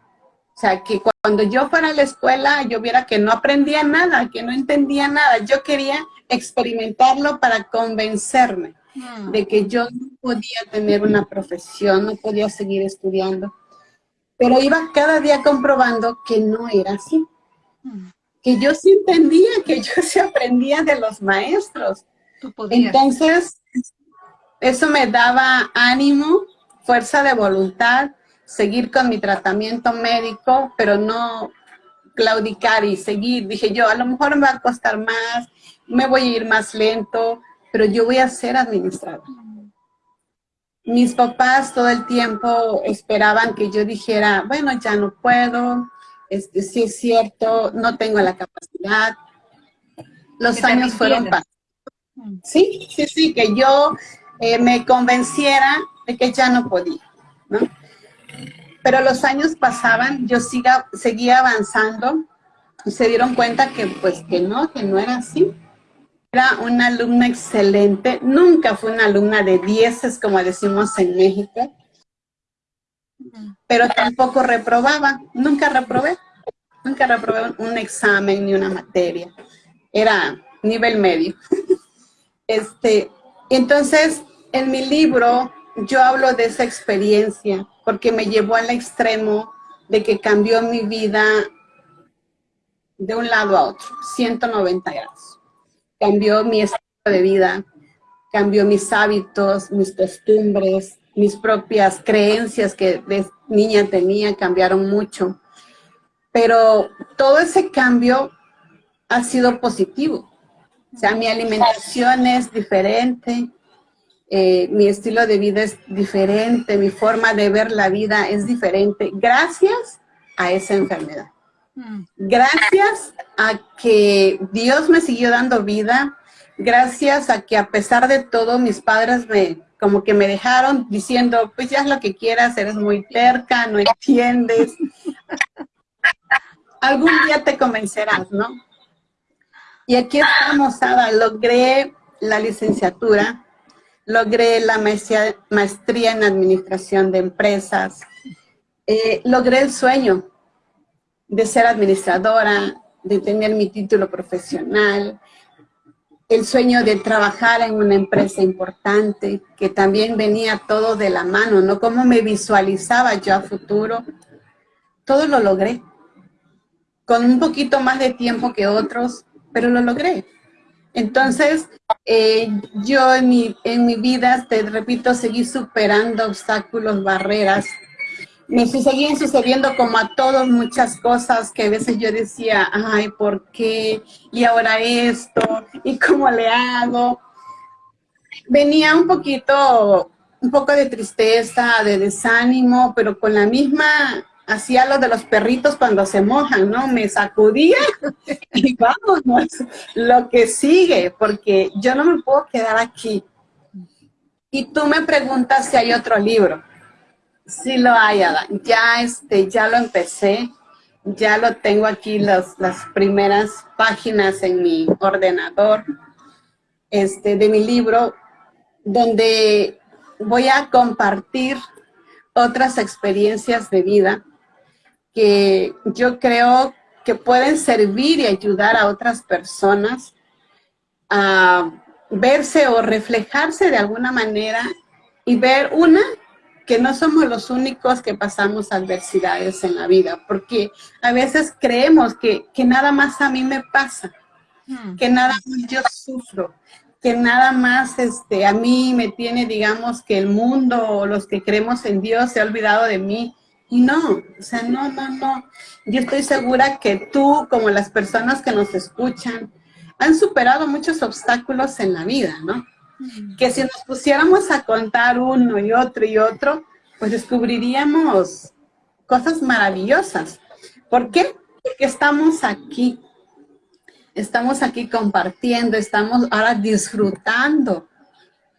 O sea, que cuando yo fuera a la escuela, yo viera que no aprendía nada, que no entendía nada. Yo quería experimentarlo para convencerme hmm. de que yo no podía tener una profesión, no podía seguir estudiando. Pero iba cada día comprobando que no era así. Hmm que yo sí entendía, que yo <laughs> sí aprendía de los maestros. Entonces, eso me daba ánimo, fuerza de voluntad, seguir con mi tratamiento médico, pero no claudicar y seguir. Dije yo, a lo mejor me va a costar más, me voy a ir más lento, pero yo voy a ser administrador. Mis papás todo el tiempo esperaban que yo dijera, bueno, ya no puedo, este, sí es cierto, no tengo la capacidad. Los años fueron pasando. Sí, sí, sí, que yo eh, me convenciera de que ya no podía, ¿no? Pero los años pasaban, yo siga, seguía avanzando y se dieron cuenta que pues que no, que no era así. Era una alumna excelente, nunca fue una alumna de dieces como decimos en México, pero tampoco reprobaba, nunca reprobé, nunca reprobé un examen ni una materia, era nivel medio. <laughs> Este, entonces, en mi libro yo hablo de esa experiencia porque me llevó al extremo de que cambió mi vida de un lado a otro, 190 grados. Cambió mi estilo de vida, cambió mis hábitos, mis costumbres, mis propias creencias que de niña tenía cambiaron mucho. Pero todo ese cambio ha sido positivo. O sea, mi alimentación es diferente, eh, mi estilo de vida es diferente, mi forma de ver la vida es diferente, gracias a esa enfermedad. Mm. Gracias a que Dios me siguió dando vida, gracias a que a pesar de todo mis padres me, como que me dejaron diciendo, pues ya es lo que quieras, eres muy terca, no entiendes. <laughs> Algún día te convencerás, ¿no? Y aquí estamos, Ada, logré la licenciatura, logré la maestría, en administración de empresas, eh, logré el sueño de ser administradora, de tener mi título profesional, el sueño de trabajar en una empresa importante, que también venía todo de la mano, ¿no? Cómo me visualizaba yo a futuro. Todo lo logré. Con un poquito más de tiempo que otros, pero lo logré. Entonces, eh, yo en mi, en mi vida, te repito, seguí superando obstáculos, barreras, me seguían sucediendo como a todos muchas cosas que a veces yo decía, ay, ¿por qué? Y ahora esto, ¿y cómo le hago? Venía un poquito, un poco de tristeza, de desánimo, pero con la misma, hacía lo de los perritos cuando se mojan, ¿no? Me sacudía <laughs> y vámonos, lo que sigue, porque yo no me puedo quedar aquí. Y tú me preguntas si hay otro libro. Sí lo hay. Ya, este, ya lo empecé, ya lo tengo aquí las primeras páginas en mi ordenador este, de mi libro, donde voy a compartir otras experiencias de vida que yo creo que pueden servir y ayudar a otras personas a verse o reflejarse de alguna manera y ver una que no somos los únicos que pasamos adversidades en la vida, porque a veces creemos que, nada más a mí me pasa, hmm. que nada más yo sufro, que nada más este, a mí me tiene, digamos, que el mundo o los que creemos en Dios se ha olvidado de mí. Y no, o sea, no, no, no. Yo estoy segura que tú, como las personas que nos escuchan, han superado muchos obstáculos en la vida, ¿no? Que si nos pusiéramos a contar uno y otro y otro, pues descubriríamos cosas maravillosas. ¿Por qué? Porque estamos aquí. Estamos aquí compartiendo, estamos ahora disfrutando,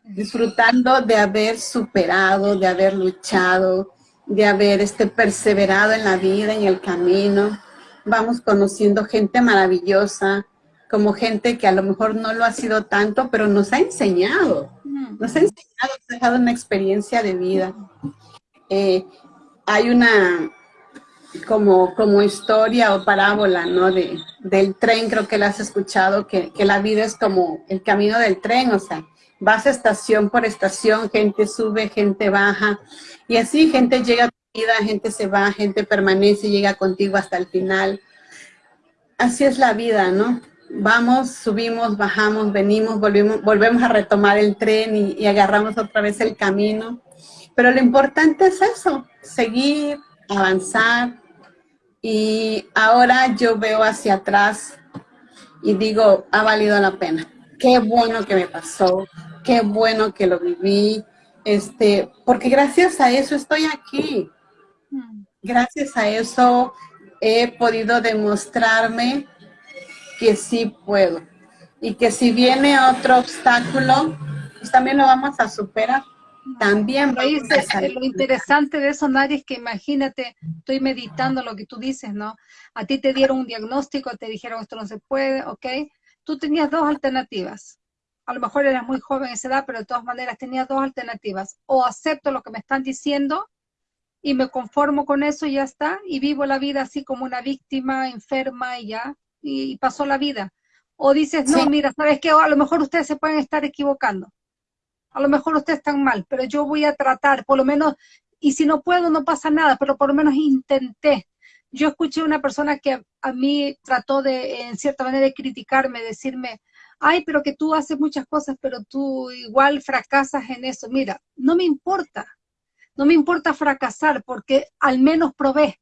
disfrutando de haber superado, de haber luchado, de haber este, perseverado en la vida, en el camino. Vamos conociendo gente maravillosa, como gente que a lo mejor no lo ha sido tanto, pero nos ha enseñado. Nos ha enseñado, nos ha dejado una experiencia de vida. Eh, hay una como, como historia o parábola, ¿no? De, del tren, creo que la has escuchado, que, que la vida es como el camino del tren, o sea, vas estación por estación, gente sube, gente baja, y así gente llega a tu vida, gente se va, gente permanece, llega contigo hasta el final. Así es la vida, ¿no? Vamos, subimos, bajamos, venimos, volvemos, volvemos a retomar el tren y, y agarramos otra vez el camino. Pero lo importante es eso, seguir, avanzar. Y ahora yo veo hacia atrás y digo, ha valido la pena. Qué bueno que me pasó, qué bueno que lo viví, este, porque gracias a eso estoy aquí. Gracias a eso he podido demostrarme que sí puedo. Y que si viene otro obstáculo, pues también lo vamos a superar. También Lo interesante de eso, Nari, es que imagínate, estoy meditando lo que tú dices, ¿no? A ti te dieron un diagnóstico, te dijeron esto no se puede, ¿ok? Tú tenías dos alternativas a lo mejor eras muy joven en esa edad, pero de todas maneras tenía dos alternativas. O acepto lo que me están diciendo y me conformo con eso y ya está, y vivo la vida así como una víctima enferma y ya, y, pasó la vida. O dices, no, mira, ¿sabes qué? a lo mejor ustedes se pueden estar equivocando. A lo mejor ustedes están mal, pero yo voy a tratar, por lo menos, y si no puedo, no pasa nada, pero por lo menos intenté. Yo escuché una persona que a mí trató de, en cierta manera, de criticarme, decirme, ay, pero que tú haces muchas cosas, pero tú igual fracasas en eso. Mira, no me importa, no me importa fracasar porque al menos probé.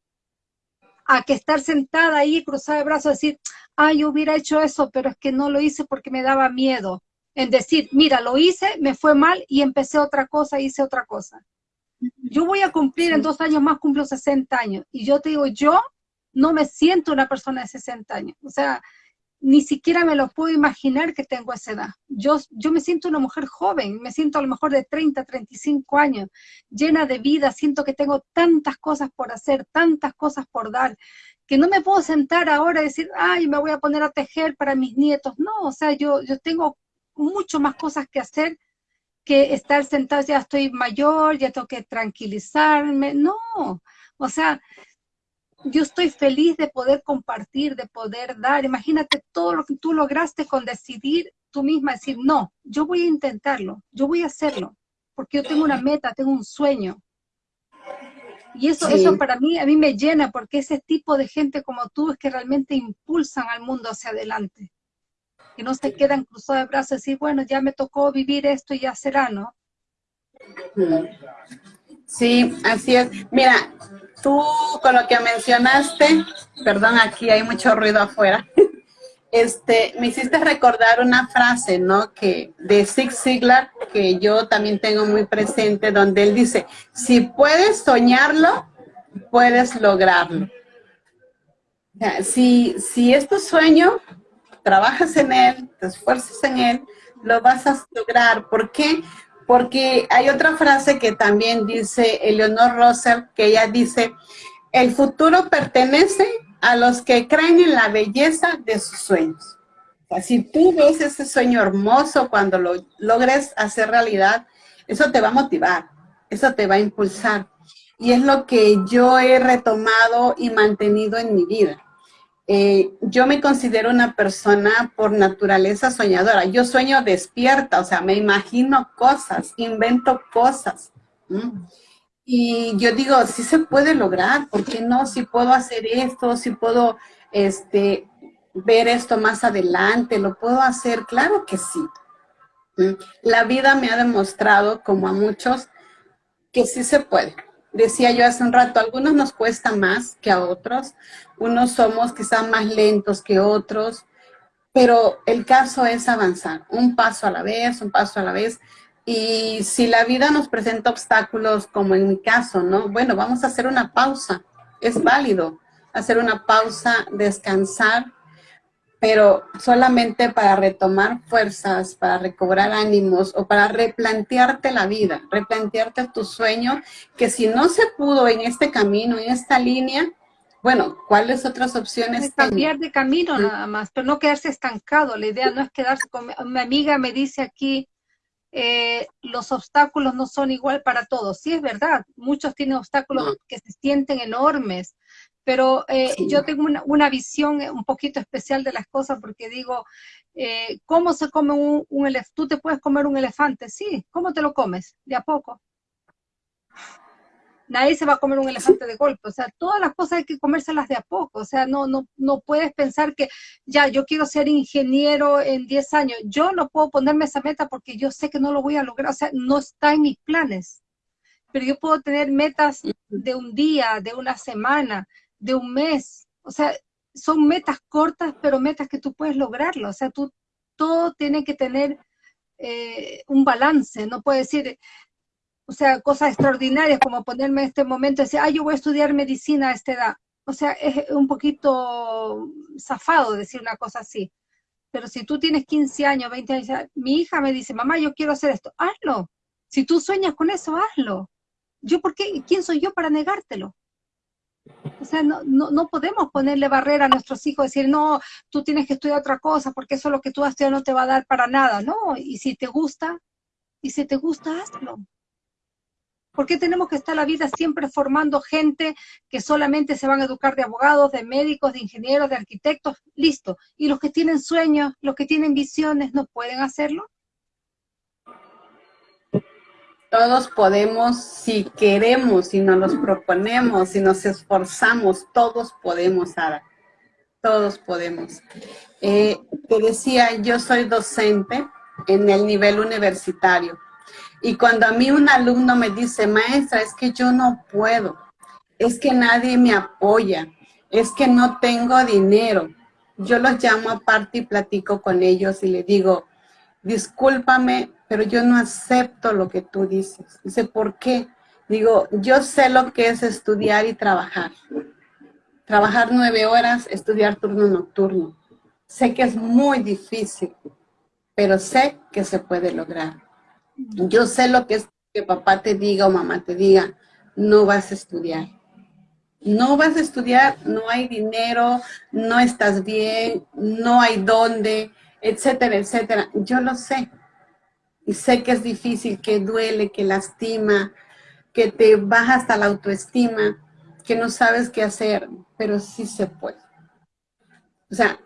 A que estar sentada ahí, cruzada de brazos, decir, ay, yo hubiera hecho eso, pero es que no lo hice porque me daba miedo. En decir, mira, lo hice, me fue mal y empecé otra cosa, hice otra cosa. Yo voy a cumplir, en dos años más cumplo 60 años. Y yo te digo, yo no me siento una persona de 60 años. O sea, ni siquiera me lo puedo imaginar que tengo esa edad. Yo, yo me siento una mujer joven, me siento a lo mejor de 30, 35 años, llena de vida, siento que tengo tantas cosas por hacer, tantas cosas por dar, que no me puedo sentar ahora y decir, ay, me voy a poner a tejer para mis nietos. No, o sea, yo, yo tengo mucho más cosas que hacer que estar sentada, ya estoy mayor, ya tengo que tranquilizarme. No, o sea, yo estoy feliz de poder compartir, de poder dar. Imagínate todo lo que tú lograste con decidir tú misma, decir, no, yo voy a intentarlo, yo voy a hacerlo, porque yo tengo una meta, tengo un sueño. Y eso, eso para mí, a mí me llena, porque ese tipo de gente como tú es que realmente impulsan al mundo hacia adelante. Que no se quedan cruzados de brazos y decir, bueno, ya me tocó vivir esto y ya será, ¿no? Sí, así es. Mira, tú con lo que mencionaste, perdón, aquí hay mucho ruido afuera, <laughs> este, me hiciste recordar una frase, ¿no? Que de Zig Ziglar, que yo también tengo muy presente, donde él dice, si puedes soñarlo, puedes lograrlo. si, si es tu sueño, trabajas en él, te esfuerzas en él, lo vas a lograr. ¿Por qué? Porque hay otra frase que también dice Eleonor Russell, que ella dice, el futuro pertenece a los que creen en la belleza de sus sueños. O sea, si tú ves ese sueño hermoso cuando lo logres hacer realidad, eso te va a motivar, eso te va a impulsar. Y es lo que yo he retomado y mantenido en mi vida. Eh, yo me considero una persona por naturaleza soñadora. Yo sueño despierta, o sea, me imagino cosas, invento cosas. Y yo digo, sí se puede lograr, ¿por qué no? Si puedo hacer esto, si puedo este, ver esto más adelante, lo puedo hacer, claro que sí. La vida me ha demostrado, como a muchos, que sí se puede. Decía yo hace un rato, algunos nos cuesta más que a otros, unos somos quizás más lentos que otros, pero el caso es avanzar, un paso a la vez, un paso a la vez. Y si la vida nos presenta obstáculos, como en mi caso, ¿no? Bueno, vamos a hacer una pausa, es válido hacer una pausa, descansar, pero solamente para retomar fuerzas, para recobrar ánimos o para replantearte la vida, replantearte tu sueño, que si no se pudo en este camino, en esta línea, bueno, ¿cuáles otras opciones? cambiar de camino nada más, pero no quedarse estancado. La idea no es quedarse con... Mi amiga me dice aquí, eh, los obstáculos no son igual para todos. Sí, es verdad, muchos tienen obstáculos que se sienten enormes, pero eh, yo tengo una, visión un poquito especial de las cosas porque digo, eh, ¿cómo se come un, elefante? ¿Tú te puedes comer un elefante? Sí, ¿cómo te lo comes? De a poco. Nadie se va a comer un elefante de golpe, o sea, todas las cosas hay que comérselas de a poco, o sea, no, no, no puedes pensar que ya, yo quiero ser ingeniero en 10 años, yo no puedo ponerme esa meta porque yo sé que no lo voy a lograr, o sea, no está en mis planes, pero yo puedo tener metas de un día, de una semana, de un mes. O sea, son metas cortas, pero metas que tú puedes lograrlo. O sea, tú todo tiene que tener eh, un balance. No puedes decir, o sea, cosas extraordinarias como ponerme en este momento decir, ah, yo voy a estudiar medicina a esta edad. O sea, es un poquito zafado decir una cosa así. Pero si tú tienes 15 años, 20 años, mi hija me dice, mamá, yo quiero hacer esto, hazlo. Si tú sueñas con eso, hazlo. Yo, ¿por qué? ¿Quién soy yo para negártelo? O sea, no, no, podemos ponerle barrera a nuestros hijos, decir, no, tú tienes que estudiar otra cosa, porque eso lo que tú has estudiado no te va a dar para nada, ¿no? Y si te gusta, y si te gusta, hazlo. ¿Por qué tenemos que estar la vida siempre formando gente que solamente se van a educar de abogados, de médicos, de ingenieros, de arquitectos? Listo. Y los que tienen sueños, los que tienen visiones, ¿no pueden hacerlo? Todos podemos, si queremos, si nos los proponemos, si nos esforzamos, todos podemos, Sara. Todos podemos. Eh, te decía, yo soy docente en el nivel universitario. Y cuando a mí un alumno me dice, maestra, es que yo no puedo, es que nadie me apoya, es que no tengo dinero, yo los llamo aparte y platico con ellos y le digo, discúlpame, pero yo no acepto lo que tú dices. Dice, ¿por qué? Digo, yo sé lo que es estudiar y trabajar. Trabajar nueve horas, estudiar turno nocturno. Sé que es muy difícil, pero sé que se puede lograr. Yo sé lo que es que papá te diga o mamá te diga, no vas a estudiar. No vas a estudiar, no hay dinero, no estás bien, no hay dónde, etcétera, etcétera. Yo lo sé. Y sé que es difícil, que duele, que lastima, que te baja hasta la autoestima, que no sabes qué hacer, pero sí se puede. O sea,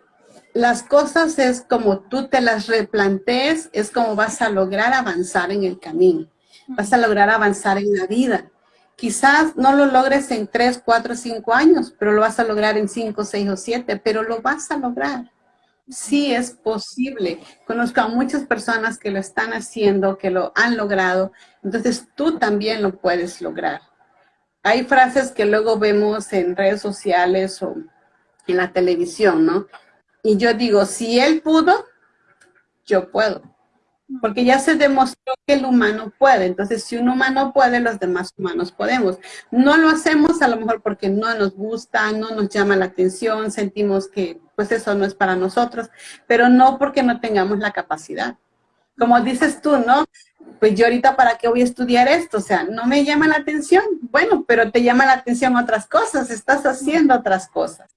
las cosas es como tú te las replantees, es como vas a lograr avanzar en el camino. Vas a lograr avanzar en la vida. Quizás no lo logres en 3, 4, 5 años, pero lo vas a lograr en 5, 6 o 7, pero lo vas a lograr sí es posible. Conozco a muchas personas que lo están haciendo, que lo han logrado, entonces tú también lo puedes lograr. Hay frases que luego vemos en redes sociales o en la televisión, ¿no? Y yo digo, si él pudo, yo puedo porque ya se demostró que el humano puede. Entonces, si un humano puede, los demás humanos podemos. No lo hacemos a lo mejor porque no nos gusta, no nos llama la atención, sentimos que pues eso no es para nosotros, pero no porque no tengamos la capacidad. Como dices tú, ¿no? Pues yo ahorita para qué voy a estudiar esto, o sea, no me llama la atención. Bueno, pero te llama la atención otras cosas, estás haciendo otras cosas.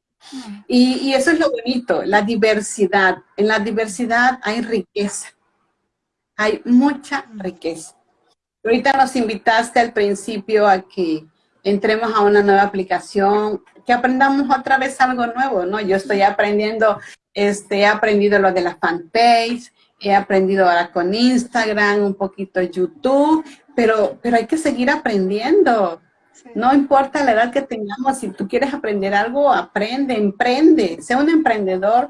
Y, y eso es lo bonito, la diversidad. En la diversidad hay riqueza hay mucha riqueza. Ahorita nos invitaste al principio a que entremos a una nueva aplicación, que aprendamos otra vez algo nuevo, ¿no? Yo estoy aprendiendo, este, he aprendido lo de la fanpage, he aprendido ahora con Instagram, un poquito YouTube, pero, pero hay que seguir aprendiendo. No importa la edad que tengamos, si tú quieres aprender algo, aprende, emprende, sea un emprendedor,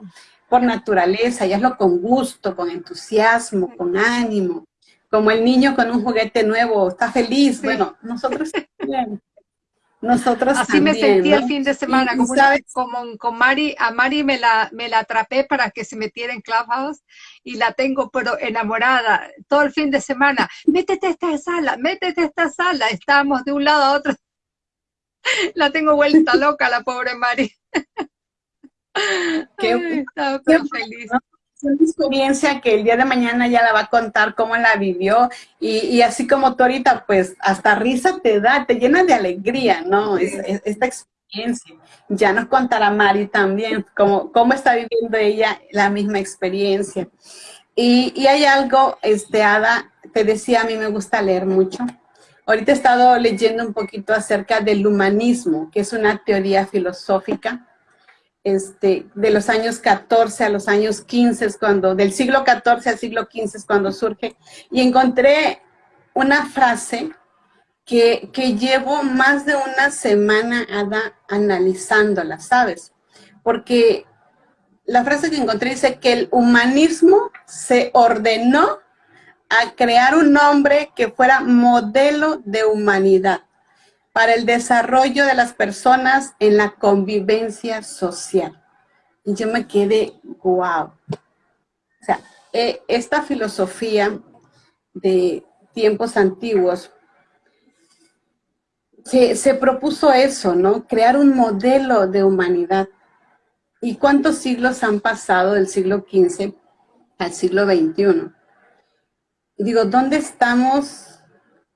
por naturaleza y hazlo con gusto, con entusiasmo, con ánimo. Como el niño con un juguete nuevo, está feliz. Bueno, nosotros también. Nosotros Así me sentí el fin de semana, como, con Mari, a Mari me la, me la atrapé para que se metiera en Clubhouse y la tengo pero enamorada todo el fin de semana. Métete a esta sala, métete a esta sala. Estábamos de un lado a otro. <laughs> La tengo vuelta loca la pobre Mari. <laughs> <laughs> Qué, feliz una experiencia que el día de mañana ya la va a contar cómo la vivió y, así como tú ahorita, pues hasta risa te da, te llena de alegría, ¿no? esta experiencia. Ya nos contará Mari también cómo, cómo está viviendo ella la misma experiencia. Y, y hay algo, este, Ada, te decía, a mí me gusta leer mucho. Ahorita he estado leyendo un poquito acerca del humanismo, que es una teoría filosófica este, de los años 14 a los años 15, cuando, del siglo 14 al siglo 15 es cuando surge, y encontré una frase que, que llevo más de una semana analizándola, ¿sabes? Porque la frase que encontré dice que el humanismo se ordenó a crear un hombre que fuera modelo de humanidad para el desarrollo de las personas en la convivencia social. Y yo me quedé, wow. O sea, eh, esta filosofía de tiempos antiguos se, se, propuso eso, ¿no? Crear un modelo de humanidad. ¿Y cuántos siglos han pasado del siglo XV al siglo XXI? digo, ¿dónde estamos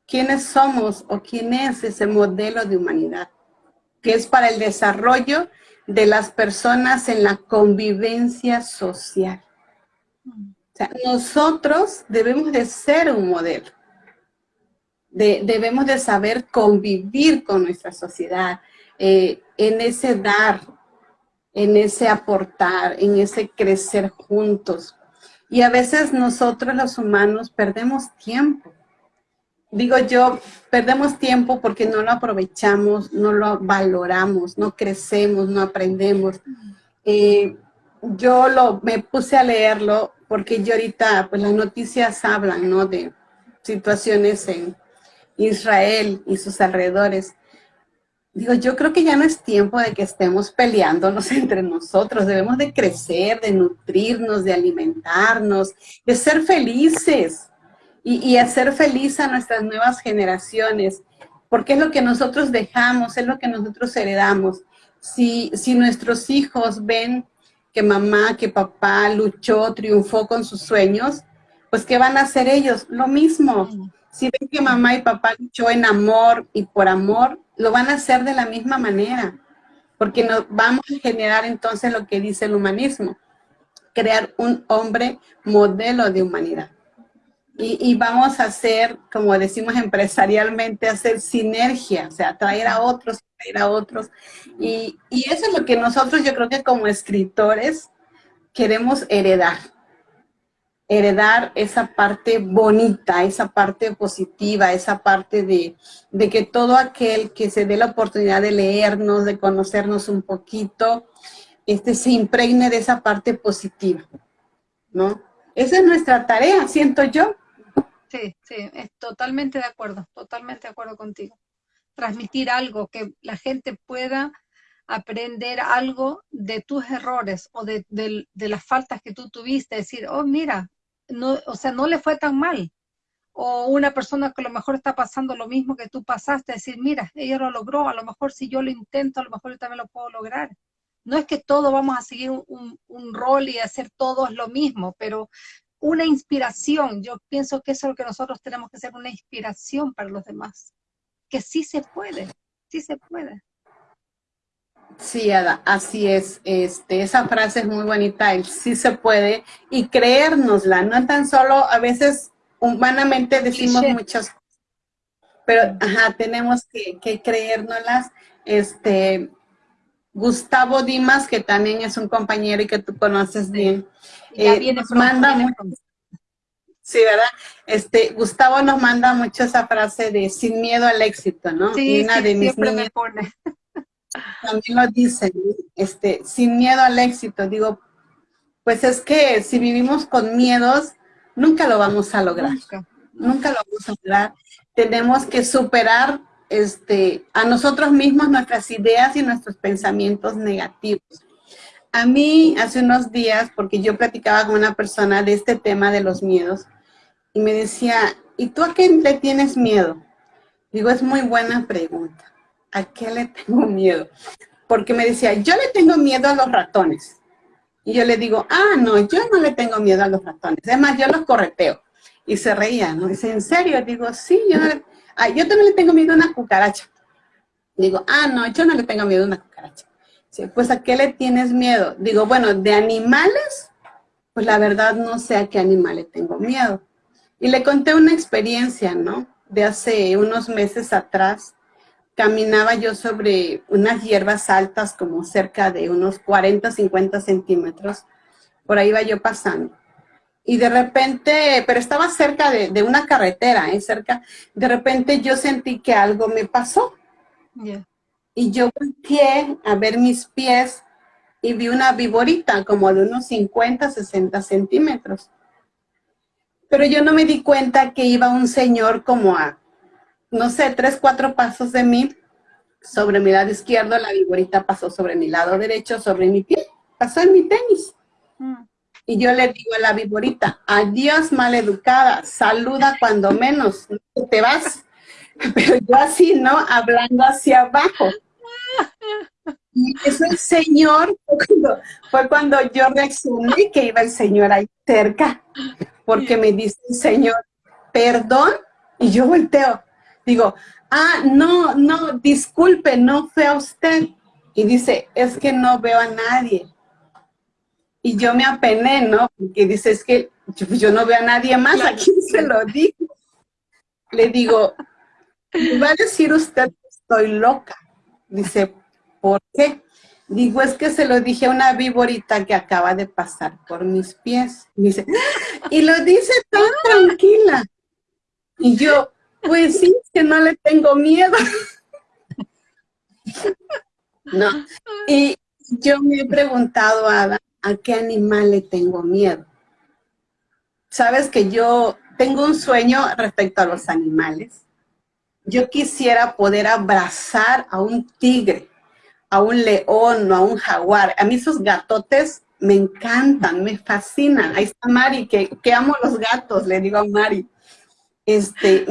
quiénes somos o quién es ese modelo de humanidad, que es para el desarrollo de las personas en la convivencia social. Nosotros debemos de ser un modelo. debemos de saber convivir con nuestra sociedad, eh, en ese dar, en ese aportar, en ese crecer juntos. Y a veces nosotros los humanos perdemos tiempo digo yo, perdemos tiempo porque no lo aprovechamos, no lo valoramos, no crecemos, no aprendemos. Eh, yo lo, me puse a leerlo porque yo ahorita, pues las noticias hablan, ¿no? De situaciones en Israel y sus alrededores. Digo, yo creo que ya no es tiempo de que estemos peleándonos <laughs> entre nosotros. Debemos de crecer, de nutrirnos, de alimentarnos, de ser felices y, hacer feliz a nuestras nuevas generaciones, porque es lo que nosotros dejamos, es lo que nosotros heredamos. Si, si nuestros hijos ven que mamá, que papá luchó, triunfó con sus sueños, pues ¿qué van a hacer ellos? Lo mismo. Si ven que mamá y papá luchó en amor y por amor, lo van a hacer de la misma manera, porque nos vamos a generar entonces lo que dice el humanismo, crear un hombre modelo de humanidad. Y, vamos a hacer, como decimos empresarialmente, hacer sinergia, o sea, traer a otros, traer a otros. Y, y eso es lo que nosotros, yo creo que como escritores, queremos heredar. Heredar esa parte bonita, esa parte positiva, esa parte de, de que todo aquel que se dé la oportunidad de leernos, de conocernos un poquito, este, se impregne de esa parte positiva, ¿no? Esa es nuestra tarea, siento yo. Sí, sí, es totalmente de acuerdo, totalmente de acuerdo contigo. Transmitir algo, que la gente pueda aprender algo de tus errores o de, las faltas que tú tuviste, decir, oh, mira, no, o sea, no le fue tan mal. O una persona que a lo mejor está pasando lo mismo que tú pasaste, decir, mira, ella lo logró, a lo mejor si yo lo intento, a lo mejor yo también lo puedo lograr. No es que todos vamos a seguir un, un rol y hacer todos lo mismo, pero una inspiración. Yo pienso que eso es lo que nosotros tenemos que ser, una inspiración para los demás. Que sí se puede, sí se puede. Sí, Ada, así es. Este, esa frase es muy bonita, el sí se puede, y creérnosla, no tan solo, a veces humanamente decimos muchas cosas, pero ajá, tenemos que, que creérnoslas. Este, Gustavo Dimas, que también es un compañero y que tú conoces bien, eh, nos manda mucho, sí, ¿verdad? Este, Gustavo nos manda mucho esa frase de sin miedo al éxito, ¿no? Sí, una de mis me pone. También lo dice, este, sin miedo al éxito, digo, pues es que si vivimos con miedos, nunca lo vamos a lograr. Nunca, lo vamos a lograr. Tenemos que superar este, a nosotros mismos nuestras ideas y nuestros pensamientos negativos. A mí hace unos días, porque yo platicaba con una persona de este tema de los miedos, y me decía, ¿y tú a qué le tienes miedo? Digo, es muy buena pregunta. ¿A qué le tengo miedo? Porque me decía, yo le tengo miedo a los ratones. Y yo le digo, ah, no, yo no le tengo miedo a los ratones. Es más, yo los correteo. Y se reía, ¿no? Dice, ¿en serio? Digo, sí, yo, ah, yo también le tengo miedo a una cucaracha. Digo, ah, no, yo no le tengo miedo a una cucaracha. Pues, ¿a qué le tienes miedo? Digo, bueno, de animales, pues la verdad no sé a qué animal le tengo miedo. Y le conté una experiencia, ¿no? De hace unos meses atrás, caminaba yo sobre unas hierbas altas, como cerca de unos 40, 50 centímetros. Por ahí iba yo pasando. Y de repente, pero estaba cerca de, una carretera, ¿eh? cerca, de repente yo sentí que algo me pasó. Y yo volteé a ver mis pies y vi una viborita como de unos 50, 60 centímetros. Pero yo no me di cuenta que iba un señor como a no sé, tres, cuatro pasos de mí, sobre mi lado izquierdo, la viborita pasó sobre mi lado derecho, sobre mi pie, pasó en mi tenis. Mm. Y yo le digo a la viborita, adiós maleducada, saluda cuando menos, te vas. <laughs> Pero yo así, ¿no? Hablando hacia abajo. Y ese señor fue cuando, yo reaccioné que iba el señor ahí cerca, porque me dice el señor, perdón, y yo volteo, digo, ah, no, no, disculpe, no fue a usted. Y dice, es que no veo a nadie. Y yo me apené, ¿no? Porque dice, es que yo, no veo a nadie más, ¿a quién se lo digo? Le digo, va a decir usted que estoy loca. Dice, ¿por qué? Digo, es que se lo dije a una víborita que acaba de pasar por mis pies. Dice, y lo dice tan tranquila. Y yo, pues sí, que no le tengo miedo. <laughs> no. Y yo me he preguntado, Ada, ¿a qué animal le tengo miedo? Sabes que yo tengo un sueño respecto a los animales. Yo quisiera poder abrazar a un tigre, a un león o a un jaguar. A mí esos gatotes me encantan, me fascinan. Ahí está Mari, que, amo los gatos, le digo a Mari. Este,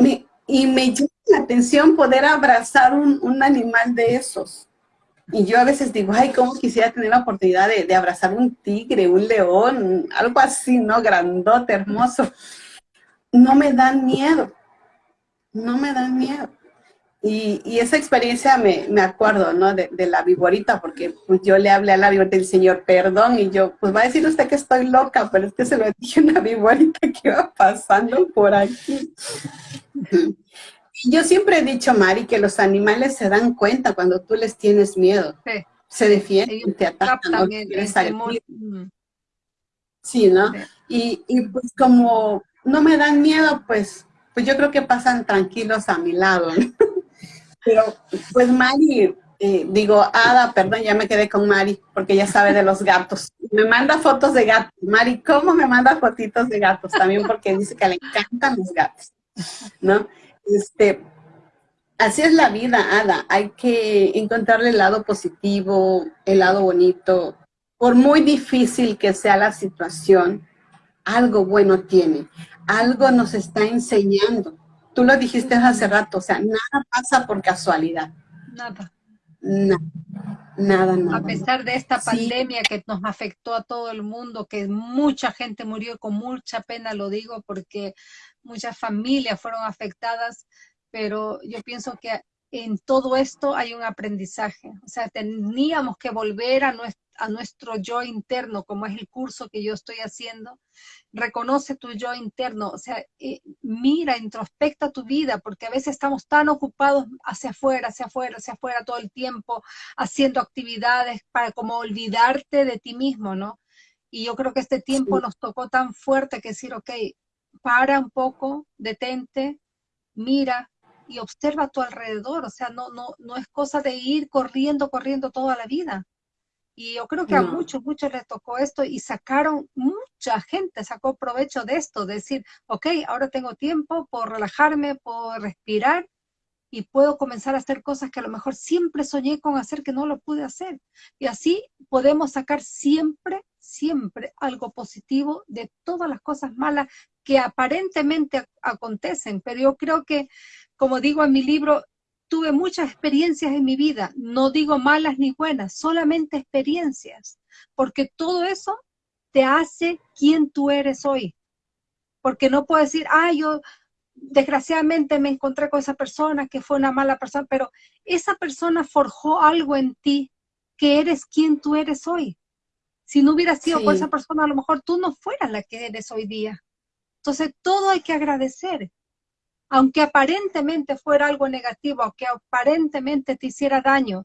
y me llama la atención poder abrazar un, animal de esos. Y yo a veces digo, ay, cómo quisiera tener la oportunidad de, abrazar un tigre, un león, algo así, ¿no? Grandote, hermoso. No me dan miedo, no me dan miedo. Y, esa experiencia me, me acuerdo, ¿no? De, la viborita, porque pues, yo le hablé a la viborita del Señor, perdón, y yo, pues va a decir usted que estoy loca, pero es que se lo dije a una viborita que iba pasando por aquí. Yo siempre he dicho, Mari, que los animales se dan cuenta cuando tú les tienes miedo. Se defienden, te atacan, ¿no? Mm. Sí, ¿no? Y, pues como no me dan miedo, pues, pues yo creo que pasan tranquilos a mi lado. <laughs> Pero pues Mari, eh, digo, Ada, perdón, ya me quedé con Mari, porque ella sabe de los gatos. Me manda fotos de gatos. Mari, ¿cómo me manda fotitos de gatos? También porque dice que le encantan los gatos. ¿no? Este, así es la vida, Ada. Hay que encontrarle el lado positivo, el lado bonito. Por muy difícil que sea la situación, algo bueno tiene. Algo nos está enseñando. Tú lo dijiste hace rato, o sea, nada pasa por casualidad. Nada. Nada. Nada, nada. A pesar de esta pandemia que nos afectó a todo el mundo, que mucha gente murió, con mucha pena lo digo, porque muchas familias fueron afectadas, pero yo pienso que en todo esto hay un aprendizaje. O sea, teníamos que volver a nuestro, a nuestro yo interno, como es el curso que yo estoy haciendo. Reconoce tu yo interno, o sea, eh, mira, introspecta tu vida, porque a veces estamos tan ocupados hacia afuera, hacia afuera, hacia afuera todo el tiempo, haciendo actividades para como olvidarte de ti mismo, ¿no? Y yo creo que este tiempo nos tocó tan fuerte que decir, ok, para un poco, detente, mira y observa a tu alrededor. O sea, no, no, no es cosa de ir corriendo, corriendo toda la vida. Y yo creo que a muchos, muchos les tocó esto y sacaron, mucha gente sacó provecho de esto, decir, ok, ahora tengo tiempo, por relajarme, por respirar y puedo comenzar a hacer cosas que a lo mejor siempre soñé con hacer que no lo pude hacer. Y así podemos sacar siempre, siempre algo positivo de todas las cosas malas que aparentemente acontecen. Pero yo creo que, como digo en mi libro, tuve muchas experiencias en mi vida, no digo malas ni buenas, solamente experiencias, porque todo eso te hace quien tú eres hoy. Porque no puedo decir, ah, yo desgraciadamente me encontré con esa persona que fue una mala persona, pero esa persona forjó algo en ti que eres quien tú eres hoy. Si no hubiera sido por esa persona, a lo mejor tú no fueras la que eres hoy día. Entonces, todo hay que agradecer aunque aparentemente fuera algo negativo, aunque aparentemente te hiciera daño,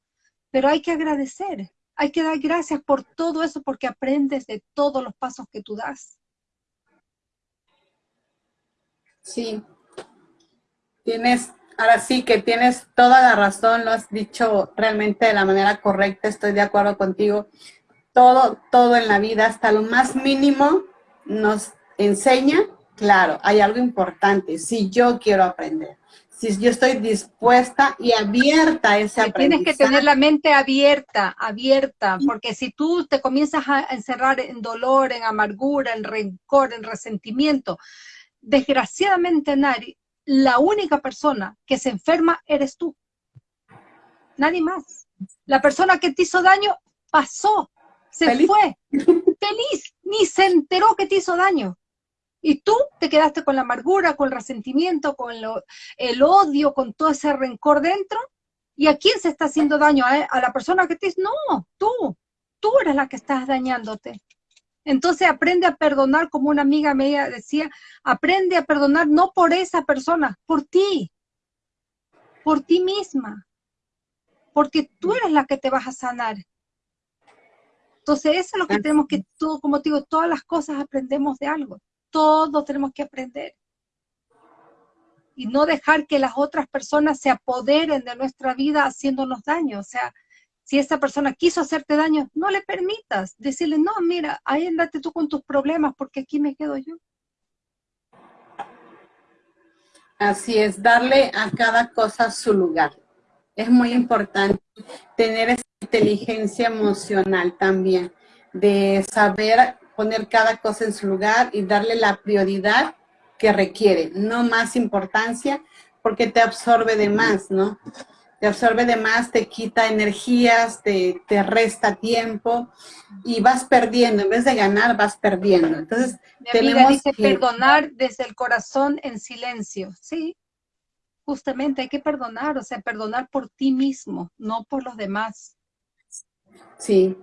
pero hay que agradecer, hay que dar gracias por todo eso porque aprendes de todos los pasos que tú das. Sí, tienes, ahora sí que tienes toda la razón, lo has dicho realmente de la manera correcta, estoy de acuerdo contigo. Todo, todo en la vida, hasta lo más mínimo, nos enseña claro, hay algo importante, si yo quiero aprender, si yo estoy dispuesta y abierta a ese aprendizaje. Tienes que tener la mente abierta, abierta, porque si tú te comienzas a encerrar en dolor, en amargura, en rencor, en resentimiento, desgraciadamente, Nari, la única persona que se enferma eres tú. Nadie más. La persona que te hizo daño pasó, se fue, <laughs> feliz, ni se enteró que te hizo daño. Y tú te quedaste con la amargura, con el resentimiento, con el odio, con todo ese rencor dentro. ¿Y a quién se está haciendo daño? ¿A, la persona que te dice? No, tú. Tú eres la que estás dañándote. Entonces aprende a perdonar, como una amiga me decía, aprende a perdonar no por esa persona, por ti, por ti misma, porque tú eres la que te vas a sanar. Entonces eso es lo que tenemos que, todo, como te digo, todas las cosas aprendemos de algo todos tenemos que aprender. Y no dejar que las otras personas se apoderen de nuestra vida haciéndonos daño. O sea, si esa persona quiso hacerte daño, no le permitas. Decirle, no, mira, ahí andate tú con tus problemas porque aquí me quedo yo. Así es, darle a cada cosa su lugar. Es muy importante tener esa inteligencia emocional también, de saber poner cada cosa en su lugar y darle la prioridad que requiere, no más importancia, porque te absorbe de más, ¿no? Te absorbe de más, te quita energías, te, te resta tiempo y vas perdiendo, en vez de ganar, vas perdiendo. Entonces, tenemos dice que... perdonar desde el corazón en silencio, ¿sí? Justamente hay que perdonar, o sea, perdonar por ti mismo, no por los demás. Sí,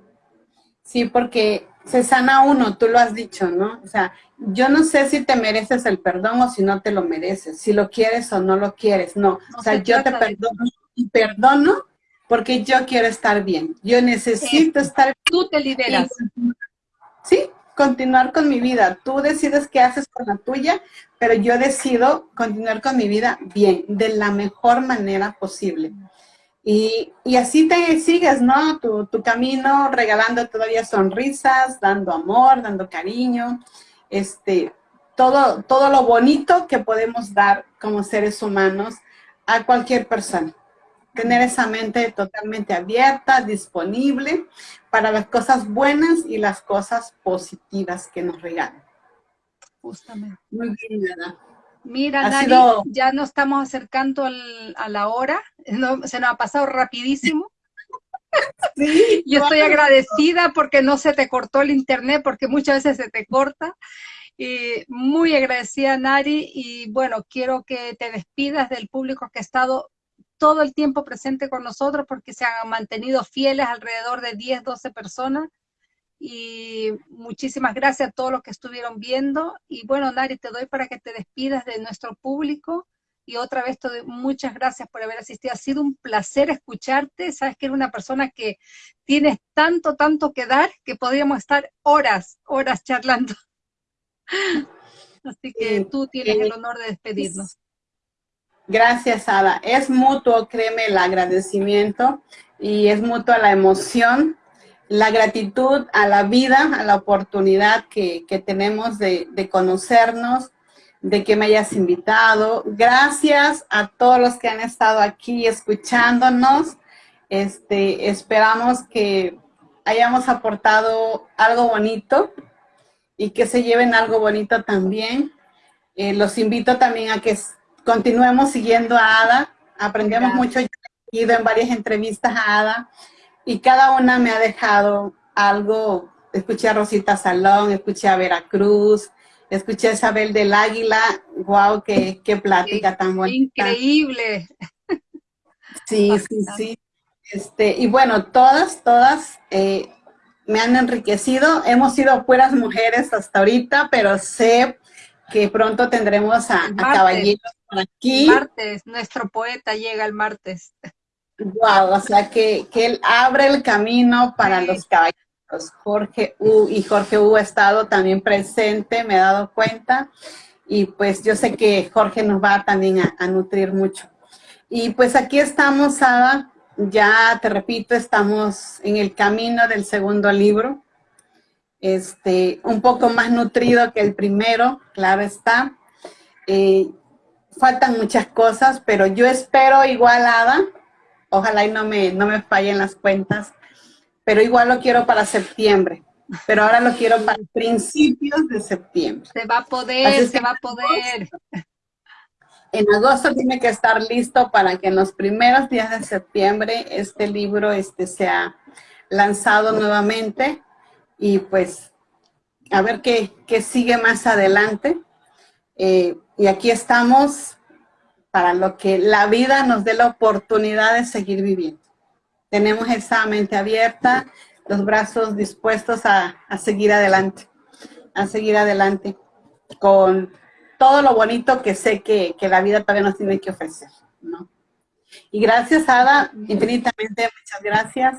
sí, porque se sana uno, tú lo has dicho, ¿no? O sea, yo no sé si te mereces el perdón o si no te lo mereces, si lo quieres o no lo quieres, no. o sea, yo te perdono y perdono porque yo quiero estar bien. Yo necesito estar bien. Tú te liberas. sí, continuar con mi vida. Tú decides qué haces con la tuya, pero yo decido continuar con mi vida bien, de la mejor manera posible. Y, así te sigues, ¿no? Tu, tu, camino regalando todavía sonrisas, dando amor, dando cariño, este, todo, todo lo bonito que podemos dar como seres humanos a cualquier persona. Tener esa mente totalmente abierta, disponible para las cosas buenas y las cosas positivas que nos regalan. Justamente. Muy bien, nada. Mira, Dani, ya nos estamos acercando a la hora, <laughs> se nos ha pasado rapidísimo. <laughs> Sí, Yo estoy agradecida porque no se te cortó el internet, porque muchas veces se te corta. Y muy agradecida, Nari, y bueno, quiero que te despidas del público que ha estado todo el tiempo presente con nosotros, porque se han mantenido fieles alrededor de 10, 12 personas y muchísimas gracias a todos los que estuvieron viendo. Y bueno, Nari, te doy para que te despidas de nuestro público. Y otra vez te doy muchas gracias por haber asistido. Ha sido un placer escucharte. Sabes que eres una persona que tienes tanto, tanto que dar que podríamos estar horas, horas charlando. <laughs> Así que tú tienes el honor de despedirnos. Gracias, Ada. Es mutuo, créeme, el agradecimiento y es mutua la emoción la gratitud a la vida, a la oportunidad que, tenemos de, conocernos, de que me hayas invitado. Gracias a todos los que han estado aquí escuchándonos. Este, esperamos que hayamos aportado algo bonito y que se lleven algo bonito también. Eh, los invito también a que continuemos siguiendo a Ada. Aprendemos mucho. Yo he ido en varias entrevistas a Ada y cada una me ha dejado algo. Escuché a Rosita Salón, escuché a Veracruz, escuché a Isabel del Águila. ¡Wow! ¡Qué, qué plática tan bonita! ¡Increíble! Sí, sí, sí. Este, y bueno, todas, todas eh, me han enriquecido. Hemos sido puras mujeres hasta ahorita, pero sé que pronto tendremos a, caballeros por aquí. martes, nuestro poeta llega el martes. Wow, o sea que, él abre el camino para los caballeros. Jorge U y Jorge U ha estado también presente, me he dado cuenta. Y pues yo sé que Jorge nos va también a, a nutrir mucho. Y pues aquí estamos, Ada, ya te repito, estamos en el camino del segundo libro, este, un poco más nutrido que el primero, claro está. Eh, faltan muchas cosas, pero yo espero igualada, ojalá y no me, no me fallen las cuentas, pero igual lo quiero para septiembre, pero ahora lo quiero para principios de septiembre. Se va a poder, se va a poder en agosto tiene que estar listo para que en los primeros días de septiembre este libro este, sea lanzado nuevamente y pues a ver qué, sigue más adelante. Eh, y aquí estamos para lo que la vida nos dé la oportunidad de seguir viviendo. Tenemos esa mente abierta, los brazos dispuestos a, a seguir adelante, a seguir adelante con todo lo bonito que sé que, la vida todavía nos tiene que ofrecer, ¿no? Y gracias, Ada, infinitamente, muchas gracias.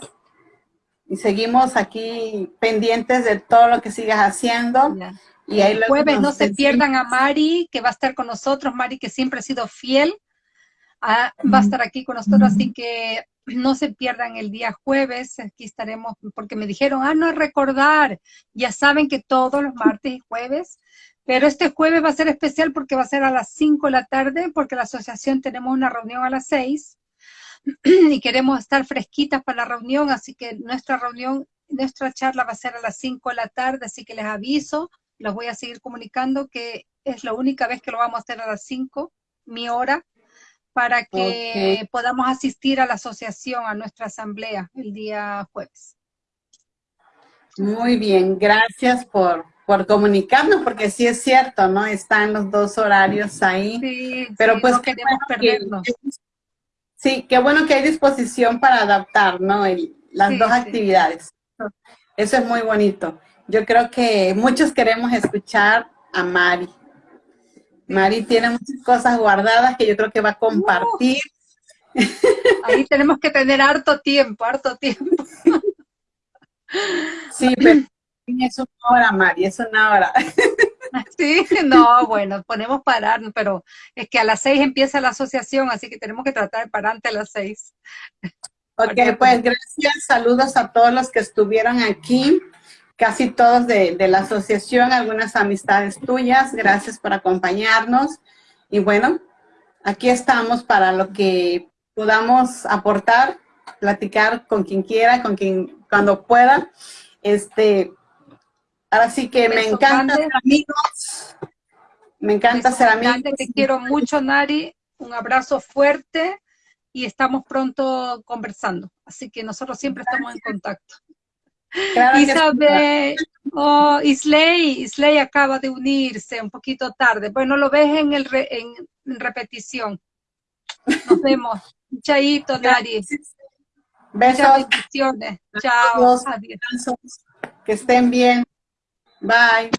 Y seguimos aquí pendientes de todo lo que sigas haciendo. Y el jueves no se pierdan a Mari, que va a estar con nosotros. Mari, que siempre ha sido fiel, ah, va a estar aquí con nosotros. Así que no se pierdan el día jueves. Aquí estaremos, porque me dijeron, ah, no recordar. Ya saben que todos los martes y jueves pero este jueves va a ser especial porque va a ser a las 5 de la tarde, porque la asociación tenemos una reunión a las 6 <clears throat> y queremos estar fresquitas para la reunión, así que nuestra reunión, nuestra charla va a ser a las 5 de la tarde, así que les aviso, los voy a seguir comunicando que es la única vez que lo vamos a hacer a las 5, mi hora, para que podamos asistir a la asociación, a nuestra asamblea el día jueves. Muy bien, gracias por, por comunicarnos, porque sí es cierto, ¿no? Están los dos horarios ahí. Sí, pero pues queremos perdernos. sí, qué bueno que hay disposición para adaptar, ¿no? las dos actividades. Eso es muy bonito. Yo creo que muchos queremos escuchar a Mari. Mari tiene muchas cosas guardadas que yo creo que va a compartir. ahí tenemos que tener harto tiempo, harto tiempo. sí, pero es una hora, Mari, es una hora. Sí, no, bueno, ponemos parar, pero es que a las seis empieza la asociación, así que tenemos que tratar de parar antes de las seis. Ok, pues gracias, saludos a todos los que estuvieron aquí, casi todos de, de la asociación, algunas amistades tuyas, gracias por acompañarnos. Y bueno, aquí estamos para lo que podamos aportar, platicar con quien quiera, con quien, cuando pueda. Este, Ahora sí que me encanta ser amigos. Me encanta ser amigos. Te quiero mucho, Nari. Un abrazo fuerte y estamos pronto conversando. Así que nosotros siempre estamos en contacto. Isabel, oh, Isley, Isley acaba de unirse un poquito tarde. Bueno, lo ves en, el en, repetición. Nos vemos. Chaito, Nari. Besos. bendiciones. Chao. Adiós. Que estén bien. Bye.